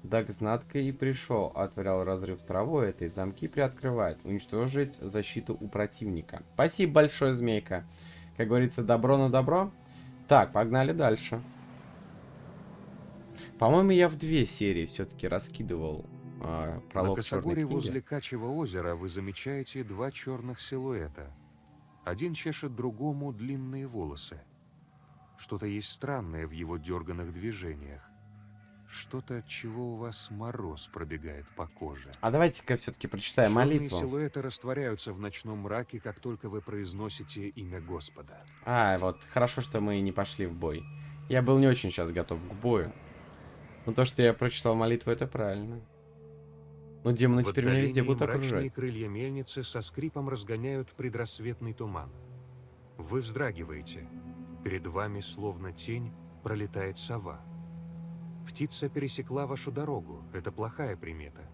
Даг знатко и пришел. Отворял разрыв траву этой. Замки приоткрывает. Уничтожить защиту у противника. Спасибо большое, змейка. Как говорится, добро на добро. Так, погнали дальше. По-моему, я в две серии все-таки раскидывал На пролог черной косогоре возле Качьего озера вы замечаете два черных силуэта. Один чешет другому длинные волосы. Что-то есть странное в его дерганных движениях. Что-то, от чего у вас мороз пробегает по коже. А давайте-ка все-таки прочитаем Черные молитву. силуэты растворяются в ночном мраке, как только вы произносите имя Господа. А, вот, хорошо, что мы не пошли в бой. Я был не очень сейчас готов к бою. Но то, что я прочитал молитву, это правильно. Но демоны В теперь меня везде будут окружать. крылья мельницы со скрипом разгоняют предрассветный туман. Вы вздрагиваете. Перед вами, словно тень, пролетает сова. Птица пересекла вашу дорогу. Это плохая примета.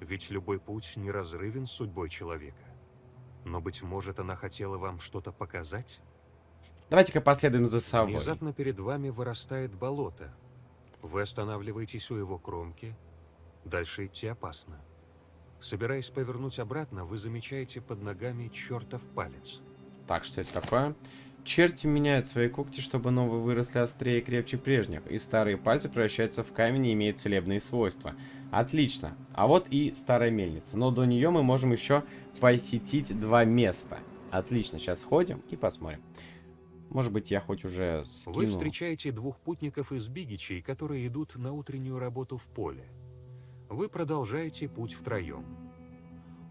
Ведь любой путь неразрывен с судьбой человека. Но, быть может, она хотела вам что-то показать? Давайте-ка последуем за совой. Внезапно перед вами вырастает болото. Вы останавливаетесь у его кромки. Дальше идти опасно. Собираясь повернуть обратно, вы замечаете под ногами чертов палец. Так, что это такое? Черти меняют свои когти, чтобы новые выросли острее и крепче прежних, и старые пальцы превращаются в камень и имеют целебные свойства. Отлично. А вот и старая мельница. Но до нее мы можем еще посетить два места. Отлично. Сейчас сходим и посмотрим. Может быть, я хоть уже скину... Вы встречаете двух путников из Бигичей, которые идут на утреннюю работу в поле. Вы продолжаете путь втроем.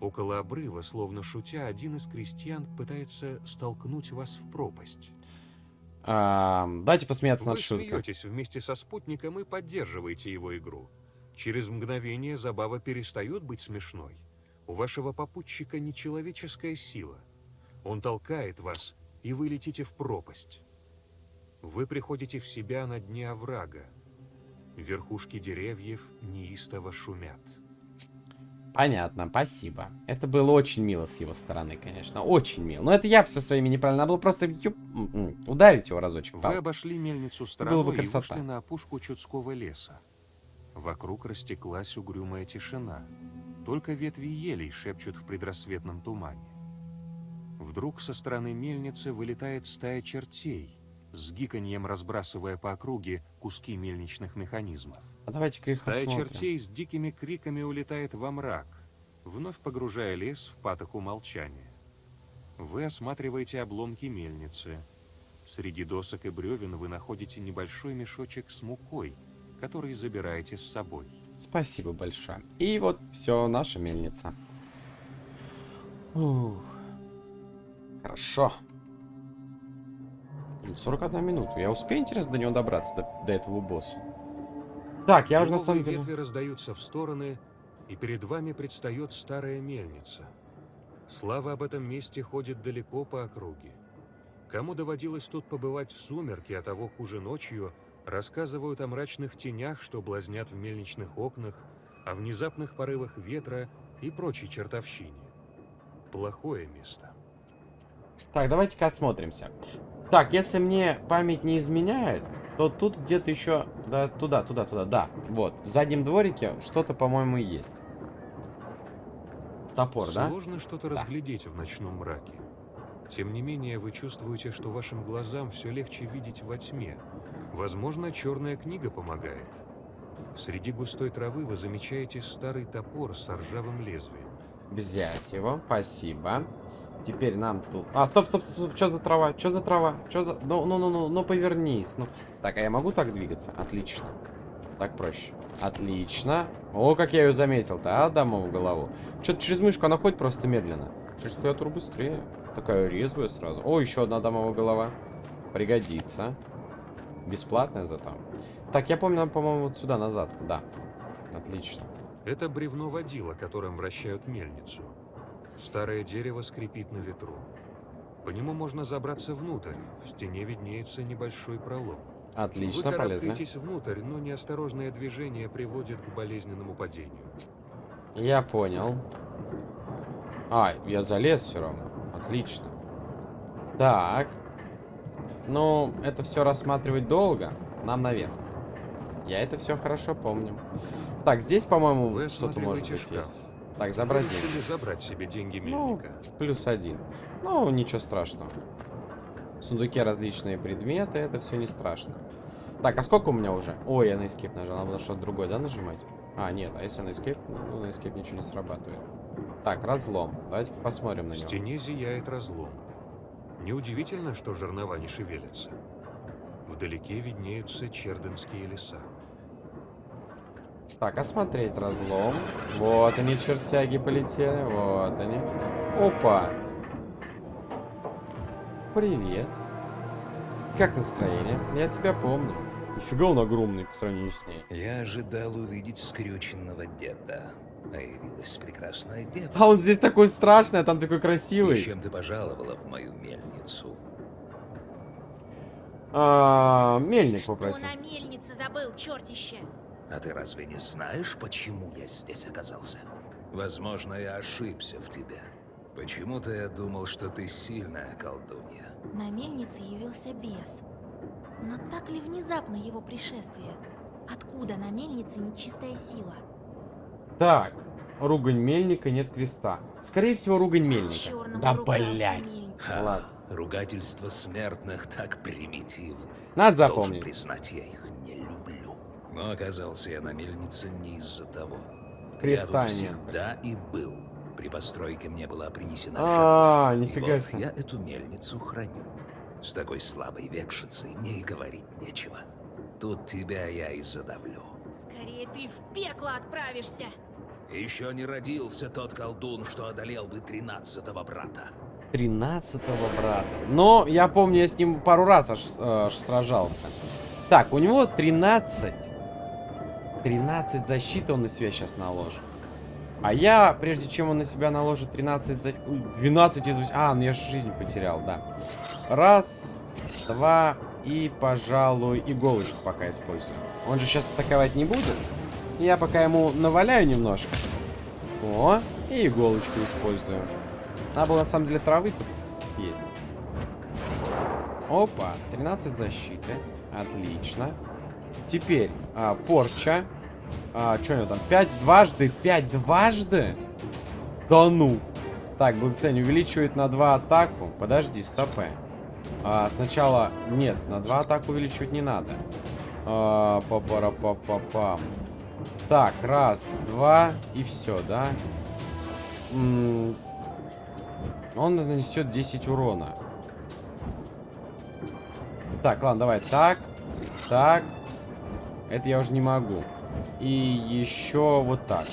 Около обрыва, словно шутя, один из крестьян пытается столкнуть вас в пропасть. А, дайте посмеяться Вы над шуткой. смеетесь вместе со спутником и поддерживаете его игру. Через мгновение забава перестает быть смешной. У вашего попутчика нечеловеческая сила. Он толкает вас, и вы летите в пропасть. Вы приходите в себя на дне оврага. Верхушки деревьев неистово шумят. Понятно, спасибо. Это было очень мило с его стороны, конечно. Очень мило. Но это я все своими неправильно. Надо было просто м, ударить его разочек. Вы обошли мельницу Было бы стороной и вышли на опушку Чудского леса. Вокруг растеклась угрюмая тишина. Только ветви елей шепчут в предрассветном тумане. Вдруг со стороны мельницы вылетает стая чертей, с гиканьем разбрасывая по округе куски мельничных механизмов. А давайте-ка их Стая осмотрим. чертей с дикими криками улетает во мрак, вновь погружая лес в патоку молчания. Вы осматриваете обломки мельницы. Среди досок и бревен вы находите небольшой мешочек с мукой, который забираете с собой. Спасибо большое. И вот все, наша мельница. Ух. Хорошо. Блин, 41 минуту. Я успею, интересно, до него добраться, до, до этого босса? Так, я уже на самом деле... ветви раздаются в стороны, и перед вами предстает старая мельница. Слава об этом месте ходит далеко по округе. Кому доводилось тут побывать в сумерки, а того хуже ночью, рассказывают о мрачных тенях, что блазнят в мельничных окнах, о внезапных порывах ветра и прочей чертовщине. Плохое место. Так, давайте-ка осмотримся. Так, если мне память не изменяет, то тут где-то еще... Да, туда, туда, туда, да. Вот, в заднем дворике что-то, по-моему, есть. Топор, да? Сложно что-то Да. разглядеть в ночном мраке. Тем не менее, вы чувствуете, что вашим глазам все легче видеть во тьме. Возможно, черная книга помогает. Среди густой травы вы замечаете старый топор с ржавым лезвием. Взять его, спасибо. Теперь нам тут... А, стоп, стоп, стоп, что за трава? Что за трава? Что за... Ну, ну, ну, ну, ну, повернись. Ну. Так, а я могу так двигаться? Отлично. Так проще. Отлично. О, как я ее заметил-то, а, дамову голову. Что-то через мышку она ходит просто медленно. Через клавиатуру быстрее. Такая резвая сразу. О, еще одна дамовая голова. Пригодится. Бесплатная зато. Так, я помню, нам, по-моему, вот сюда, назад. Да. Отлично. Это бревно водила, которым вращают мельницу. Старое дерево скрипит на ветру. По нему можно забраться внутрь. В стене виднеется небольшой пролом. Отлично, Вы полезно. внутрь, но неосторожное движение приводит к болезненному падению. Я понял. А, я залез все равно. Отлично. Так. Ну, это все рассматривать долго. Нам наверх. Я это все хорошо помню. Так, здесь, по-моему, что-то может быть шкаф. есть. Так, забрать Вы деньги. забрать себе деньги Ну, мельника. плюс один. Ну, ничего страшного. В сундуке различные предметы, это все не страшно. Так, а сколько у меня уже? Ой, я на escape нажал, надо что-то другое, да, нажимать? А, нет, а если на escape? Ну, на escape ничего не срабатывает. Так, разлом. Давайте посмотрим на В него. стене зияет разлом. Неудивительно, что жернова не шевелятся. Вдалеке виднеются черденские леса. Так, осмотреть разлом. Вот они, чертяги, полетели. Вот они. Опа. Привет. Как настроение? Я тебя помню. Нифига он огромный по сравнению с ней. Я ожидал увидеть скрюченного деда. А явилась прекрасная дева. А он здесь такой страшный, а там такой И красивый. чем ты пожаловала в мою мельницу? А, мельник Что попросил. на мельнице забыл, чертище? А ты разве не знаешь, почему я здесь оказался? Возможно, я ошибся в тебе. Почему-то я думал, что ты сильная колдунья. На мельнице явился бес. Но так ли внезапно его пришествие? Откуда на мельнице нечистая сила? Так, ругань мельника, нет креста. Скорее всего, ругань мельника. Да. Ха, Ладно. ругательства смертных так примитивны. Надо Должен запомнить. признать, я их не люблю. Но оказался я на мельнице не из-за того. Креста я тут всегда и был. При постройке мне была принесена А, жертва. И нифига вот себе. я эту мельницу храню. С такой слабой векшицей мне и говорить нечего. Тут тебя я и задавлю. Скорее ты в пекло отправишься. Еще не родился тот колдун, что одолел бы тринадцатого брата. 13-го брата. Но я помню, я с ним пару раз аж, э, аж сражался. Так, у него 13. 13 защиты он на себя сейчас наложит. А я, прежде чем он на себя наложит 13 за... Ой, 12 из 8... А, ну я же жизнь потерял, да. Раз, два и, пожалуй, иголочку пока использую. Он же сейчас атаковать не будет. Я пока ему наваляю немножко. О, и иголочку использую. Надо было, на самом деле, травы-то съесть. Опа, 13 защиты. Отлично. Теперь а, порча. А, что у него там? 5 дважды? 5 дважды? Да ну. Так, благословение увеличивает на 2 атаку. Подожди, стопэ. А, сначала... Нет, на 2 атаку увеличивать не надо. А, па пара па па пам Так, раз, два и все, да? М он нанесет 10 урона. Так, ладно, давай. Так, так. Это я уже не могу. И еще вот так.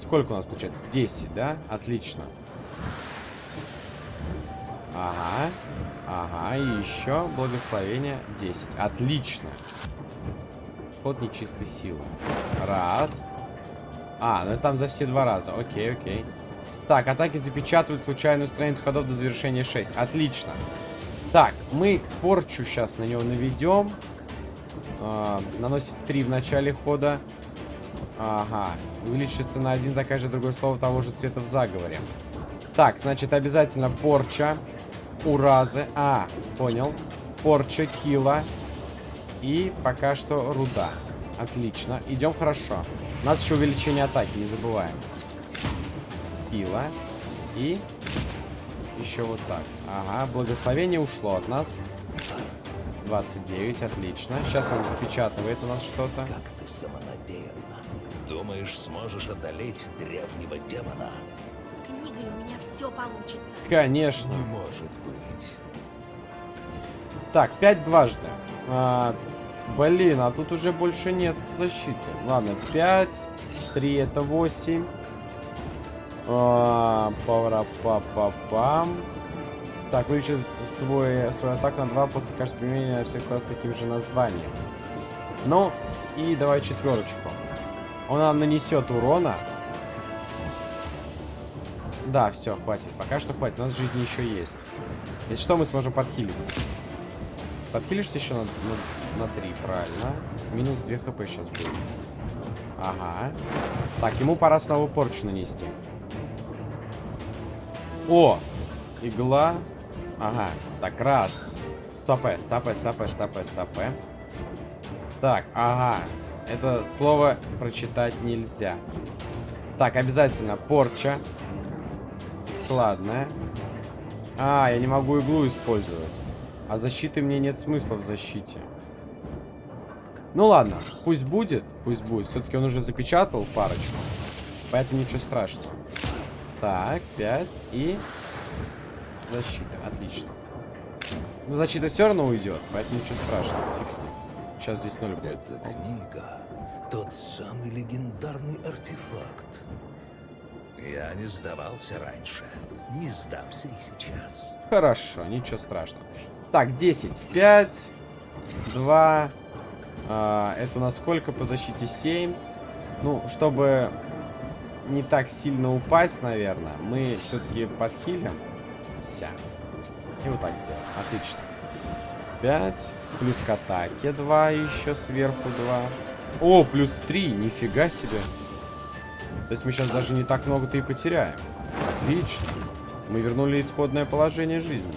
Сколько у нас получается? 10, да? Отлично. Ага. Ага, и еще благословение 10. Отлично. Ход нечистой силы. Раз. А, ну там за все два раза. Окей, окей. Так, атаки запечатывают случайную страницу ходов до завершения 6. Отлично. Так, мы порчу сейчас на него наведем. А, наносит 3 в начале хода. Ага. Увеличится на один за каждое другое слово того же цвета в заговоре. Так, значит, обязательно порча. Уразы. А, понял. Порча, кила. И пока что руда. Отлично. Идем хорошо. У нас еще увеличение атаки, не забываем. Кила. И еще вот так. Ага, благословение ушло от нас. 29, отлично. Сейчас он запечатывает у нас что-то. Как ты самонадеянна. Думаешь, сможешь одолеть древнего демона? С книгой у меня все получится. Конечно. Не может быть. Так, 5 дважды. А, блин, а тут уже больше нет защиты. Ладно, 5. 3 это 8. А, пара па па пам Так, увеличит свой, свою атаку на 2 после каждого применения всех слов с таким же названием. Ну, и давай четверочку. Он нам нанесет урона. Да, все, хватит. Пока что хватит. У нас жизни еще есть. Если что, мы сможем подхилиться. Подхилишься еще на, на, на 3, правильно. Минус 2 хп сейчас будет. Ага. Так, ему пора снова порчу нанести. О! Игла. Ага. Так, раз. Стопэ, стопэ, стопэ, стопэ, стопэ. Так, ага. Это слово прочитать нельзя. Так, обязательно порча. Складная. А, я не могу иглу использовать. А защиты мне нет смысла в защите. Ну ладно, пусть будет, пусть будет. Все-таки он уже запечатал парочку. Поэтому ничего страшного. Так, 5 и... Защита, отлично. Но защита все равно уйдет, поэтому ничего страшного, фиг с ним. Сейчас здесь ноль будет. Эта книга — тот самый легендарный артефакт. Я не сдавался раньше. Не сдамся и сейчас. Хорошо, ничего страшного. Так, 10, 5, 2... А, это у нас сколько по защите? 7. Ну, чтобы не так сильно упасть, наверное, мы все-таки подхилим. Ся. И вот так сделаем. Отлично. 5. Плюс к атаке 2 еще сверху 2. О, плюс 3. Нифига себе. То есть мы сейчас даже не так много-то и потеряем. Отлично. Мы вернули исходное положение жизни.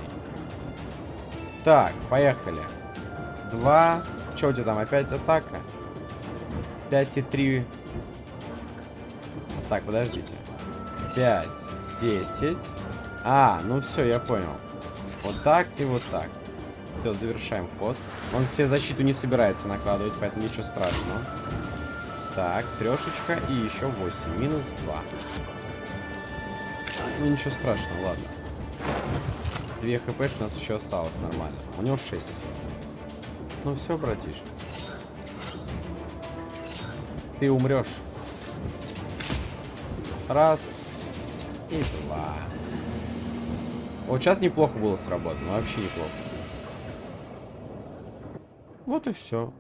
Так, поехали. 2. Что у тебя там? Опять атака? 5 и 3 так, подождите. 5, 10. А, ну все, я понял. Вот так и вот так. Все, завершаем ход. Он все защиту не собирается накладывать, поэтому ничего страшного. Так, трешечка и еще 8. Минус 2. Ну, ничего страшного, ладно. 2 хп у нас еще осталось нормально. У него 6. Ну все, братишка. Ты умрешь. Раз. И два. Вот сейчас неплохо было сработано. Вообще неплохо. Вот и все.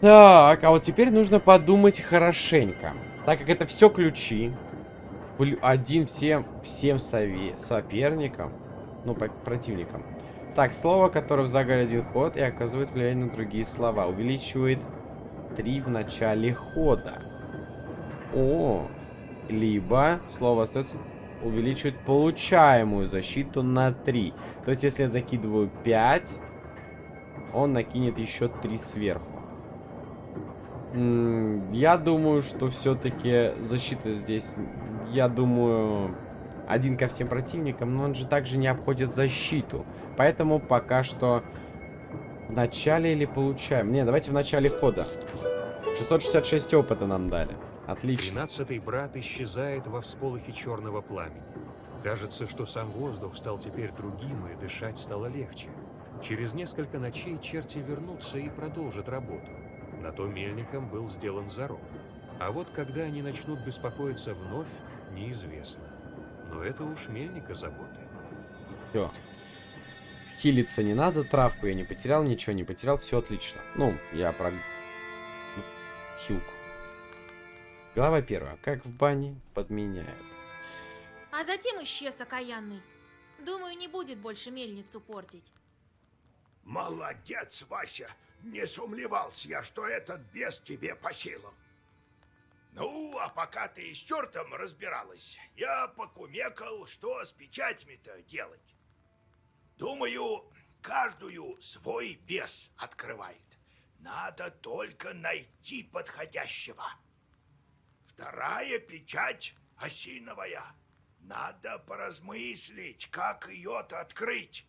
Так, а вот теперь нужно подумать хорошенько. Так как это все ключи. Один всем, всем сове соперникам. Ну, по противникам. Так, слово, которое в загаре один ход и оказывает влияние на другие слова. Увеличивает 3 в начале хода. О, либо слово остается увеличивает получаемую защиту на 3. То есть, если я закидываю 5, он накинет еще 3 сверху. Я думаю, что все-таки защита здесь, я думаю, один ко всем противникам, но он же также не обходит защиту. Поэтому пока что в начале или получаем? Не, давайте в начале хода. 666 опыта нам дали. Отлично. Тринадцатый брат исчезает во всполохе черного пламени. Кажется, что сам воздух стал теперь другим, и дышать стало легче. Через несколько ночей черти вернутся и продолжат работу. На то мельником был сделан зарок. А вот когда они начнут беспокоиться вновь, неизвестно. Но это уж мельника заботы. Все. Хилиться не надо, травку я не потерял, ничего не потерял, все отлично. Ну, я про... Хилку. Глава первая. Как в бане подменяют. А затем исчез окаянный. Думаю, не будет больше мельницу портить. Молодец, Вася! Не сомневался я, что этот бес тебе по силам. Ну, а пока ты с чертом разбиралась, я покумекал, что с печатями-то делать. Думаю, каждую свой бес открывает. Надо только найти подходящего. Вторая печать осиновая. Надо поразмыслить, как ее-то открыть.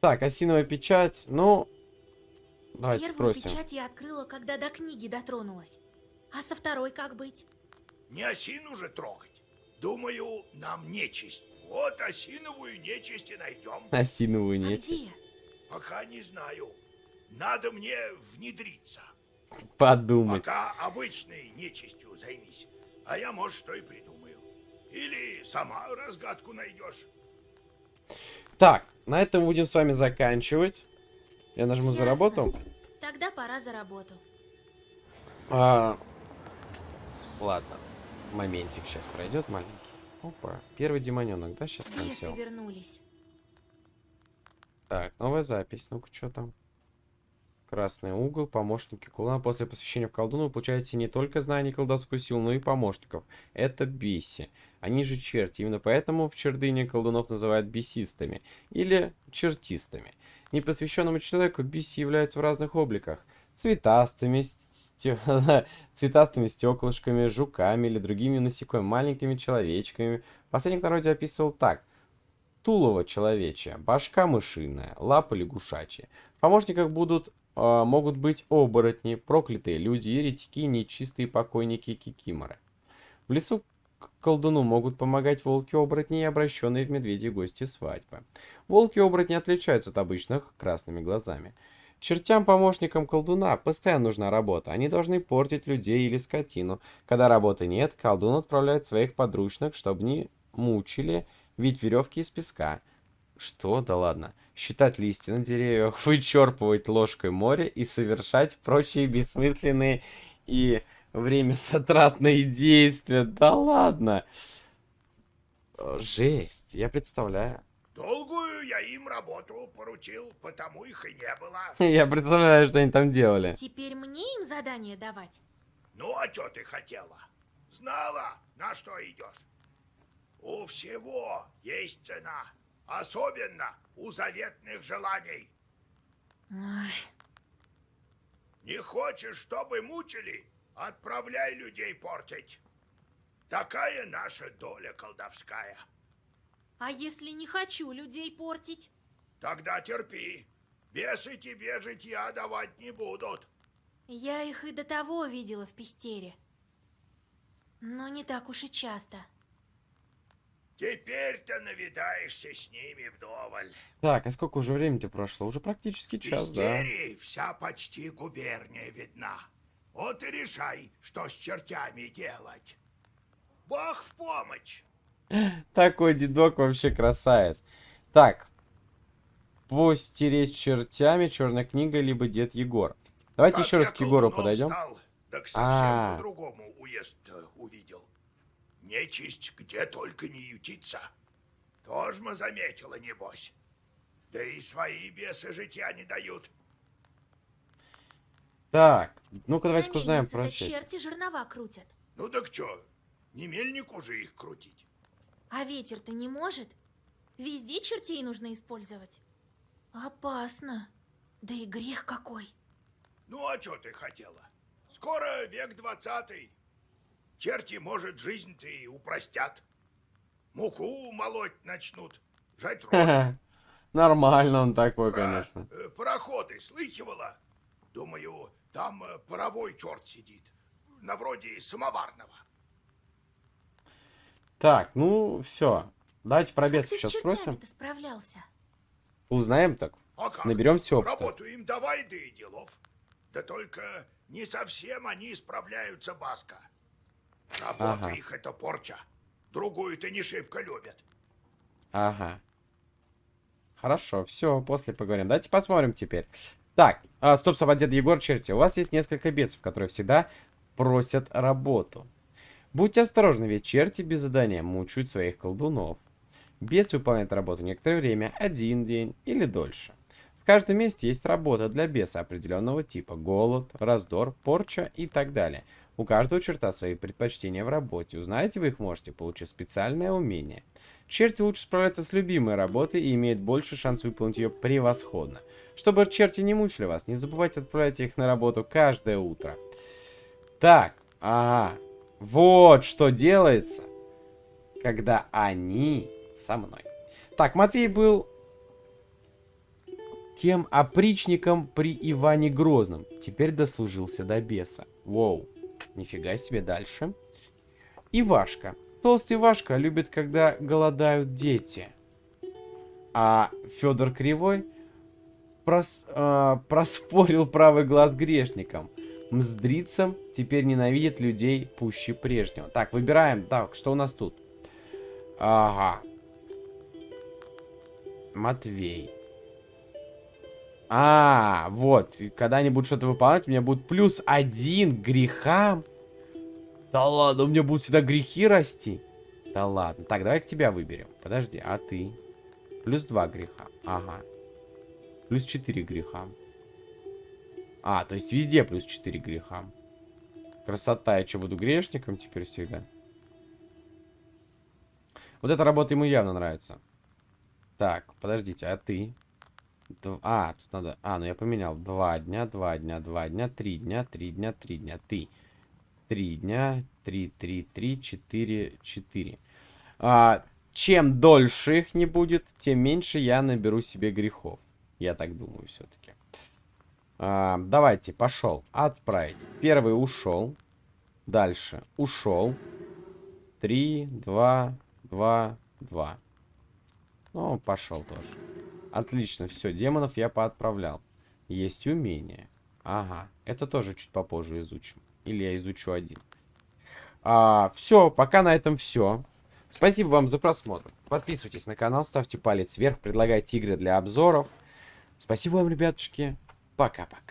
Так, осиновая печать, ну... Давайте Первую спросим. печать я открыла, когда до книги дотронулась. А со второй как быть? Не осину же трогать. Думаю, нам нечисть. Вот осиновую нечисть и найдем. Осиновую А нечисть. где? Пока не знаю. Надо мне внедриться. Подумать. Пока обычной нечистью займись. А я, может, что и придумаю. Или сама разгадку найдешь. Так, на этом будем с вами заканчивать. Я нажму за Ясно. работу. Тогда пора за работу. А, ладно. Моментик сейчас пройдет маленький. Опа. Первый демоненок, да, сейчас консел? вернулись. Так, новая запись. Ну-ка, что там? Красный угол, помощники колдуна. После посвящения в колдуна вы получаете не только знания колдовскую силу, но и помощников. Это беси. Они же черти. Именно поэтому в чердыне колдунов называют бесистами. Или чертистами. Непосвященному человеку биси являются в разных обликах. Цветастыми, сте- цветастыми стеклышками, жуками или другими насекомыми, маленькими человечками. Последний народе описывал так. Тулово человечье, башка мышиная, лапы лягушачьи. В помощниках будут, э, могут быть оборотни, проклятые люди, еретики, нечистые покойники кикиморы. В лесу колдуну могут помогать волки-оборотни и обращенные в медведи гости свадьбы. Волки-оборотни отличаются от обычных красными глазами. Чертям-помощникам колдуна постоянно нужна работа. Они должны портить людей или скотину. Когда работы нет, колдун отправляет своих подручных, чтобы не мучили, ведь веревки из песка. Что? Да ладно. Считать листья на деревьях, вычерпывать ложкой море и совершать прочие бессмысленные и время действия. Да ладно. Жесть. Я представляю. Долгую я им работу поручил, потому их и не было. Я представляю, что они там делали. Теперь мне им задание давать? Ну, а что ты хотела? Знала, на что идешь? У всего есть цена. Особенно у заветных желаний. Ой, Не хочешь, чтобы мучили? Отправляй людей портить. Такая наша доля колдовская. а если не хочу людей портить? Тогда терпи. Бесы тебе житья давать не будут. Я их и до того видела в пестере. Но не так уж и часто. Теперь-то навидаешься с ними вдоволь. Так, а сколько уже времени-то прошло? Уже практически час, да? Пестерии вся почти губерния видна. Вот и решай, что с чертями делать. Бог в помощь. Такой дедок вообще красавец. Так. Постереть чертями, черная книга, либо дед Егор. Давайте Как еще раз к Егору подойдем. стал, так совсем А. по-другому уезд э, увидел. Нечисть где только не ютится. Тоже мы заметила, небось. Да и свои бесы житья не дают. Так, ну-ка давайте мельнице про так часть. черти жернова крутят. Ну так чё, не мельнику же их крутить. А ветер-то не может. Везде чертей нужно использовать. Опасно. Да и грех какой. Ну а чё ты хотела? Скоро век двадцатый. Черти, может, жизнь-то и упростят. Муку молоть начнут, жать рожь. Нормально он такой, Про, конечно. э, пароходы слыхивала? Думаю, там э, паровой черт сидит. На вроде самоварного. Так, ну все. Давайте про бесов сейчас спросим. справлялся? Узнаем так. А как? Наберемся опыта. Работу им давай, да и делов. Да только не совсем они справляются, Баска. Работа Ага. их это порча. Другую-то не шибко любят. Ага. Хорошо, все, после поговорим. Давайте посмотрим теперь. Так, а, стоп, стоп, дед Егор, черти. У вас есть несколько бесов, которые всегда просят работу. Будьте осторожны, ведь черти без задания мучают своих колдунов. Бес выполняет работу некоторое время, один день или дольше. В каждом месте есть работа для беса определенного типа. Голод, раздор, порча и так далее. У каждого черта свои предпочтения в работе. Узнаете вы их можете, получив специальное умение. Черти лучше справляются с любимой работой и имеют больше шанс выполнить ее превосходно. Чтобы черти не мучили вас, не забывайте отправлять их на работу каждое утро. Так, ага. Вот что делается, когда они со мной. Так, Матвей был кем опричником при Иване Грозном. Теперь дослужился до беса. Воу. Нифига себе дальше. Ивашка. Толстый Ивашка любит, когда голодают дети. А Федор Кривой прос- а, проспорил правый глаз грешникам. Мздрицам теперь ненавидит людей пуще прежнего. Так, выбираем. Так, что у нас тут? Ага. Матвей. А, вот. Когда они будут что-то выполнять, у меня будет плюс один к грехам. Да ладно, у меня будут всегда грехи расти. Да ладно. Так, давай к тебя выберем. Подожди, а ты? Плюс два греха. Ага. Плюс 4 греха. А, то есть везде плюс 4 греха. Красота, я что, буду грешником теперь всегда? Вот эта работа ему явно нравится. Так, подождите, а ты? А, тут надо... А, ну я поменял. Два дня, два дня, два дня, три дня, три дня, три дня. Ты. Три дня, три, три, три, четыре, четыре. А, чем дольше их не будет, тем меньше я наберу себе грехов. Я так думаю все-таки. давайте, пошел. Отправить. Первый ушел. Дальше. Ушел. Три, два, два, два. Ну, пошел тоже. Отлично, все, демонов я поотправлял. Есть умение. Ага, это тоже чуть попозже изучим. Или я изучу один. А, все, пока на этом все. Спасибо вам за просмотр. Подписывайтесь на канал, ставьте палец вверх, предлагайте игры для обзоров. Спасибо вам, ребятушки. Пока-пока.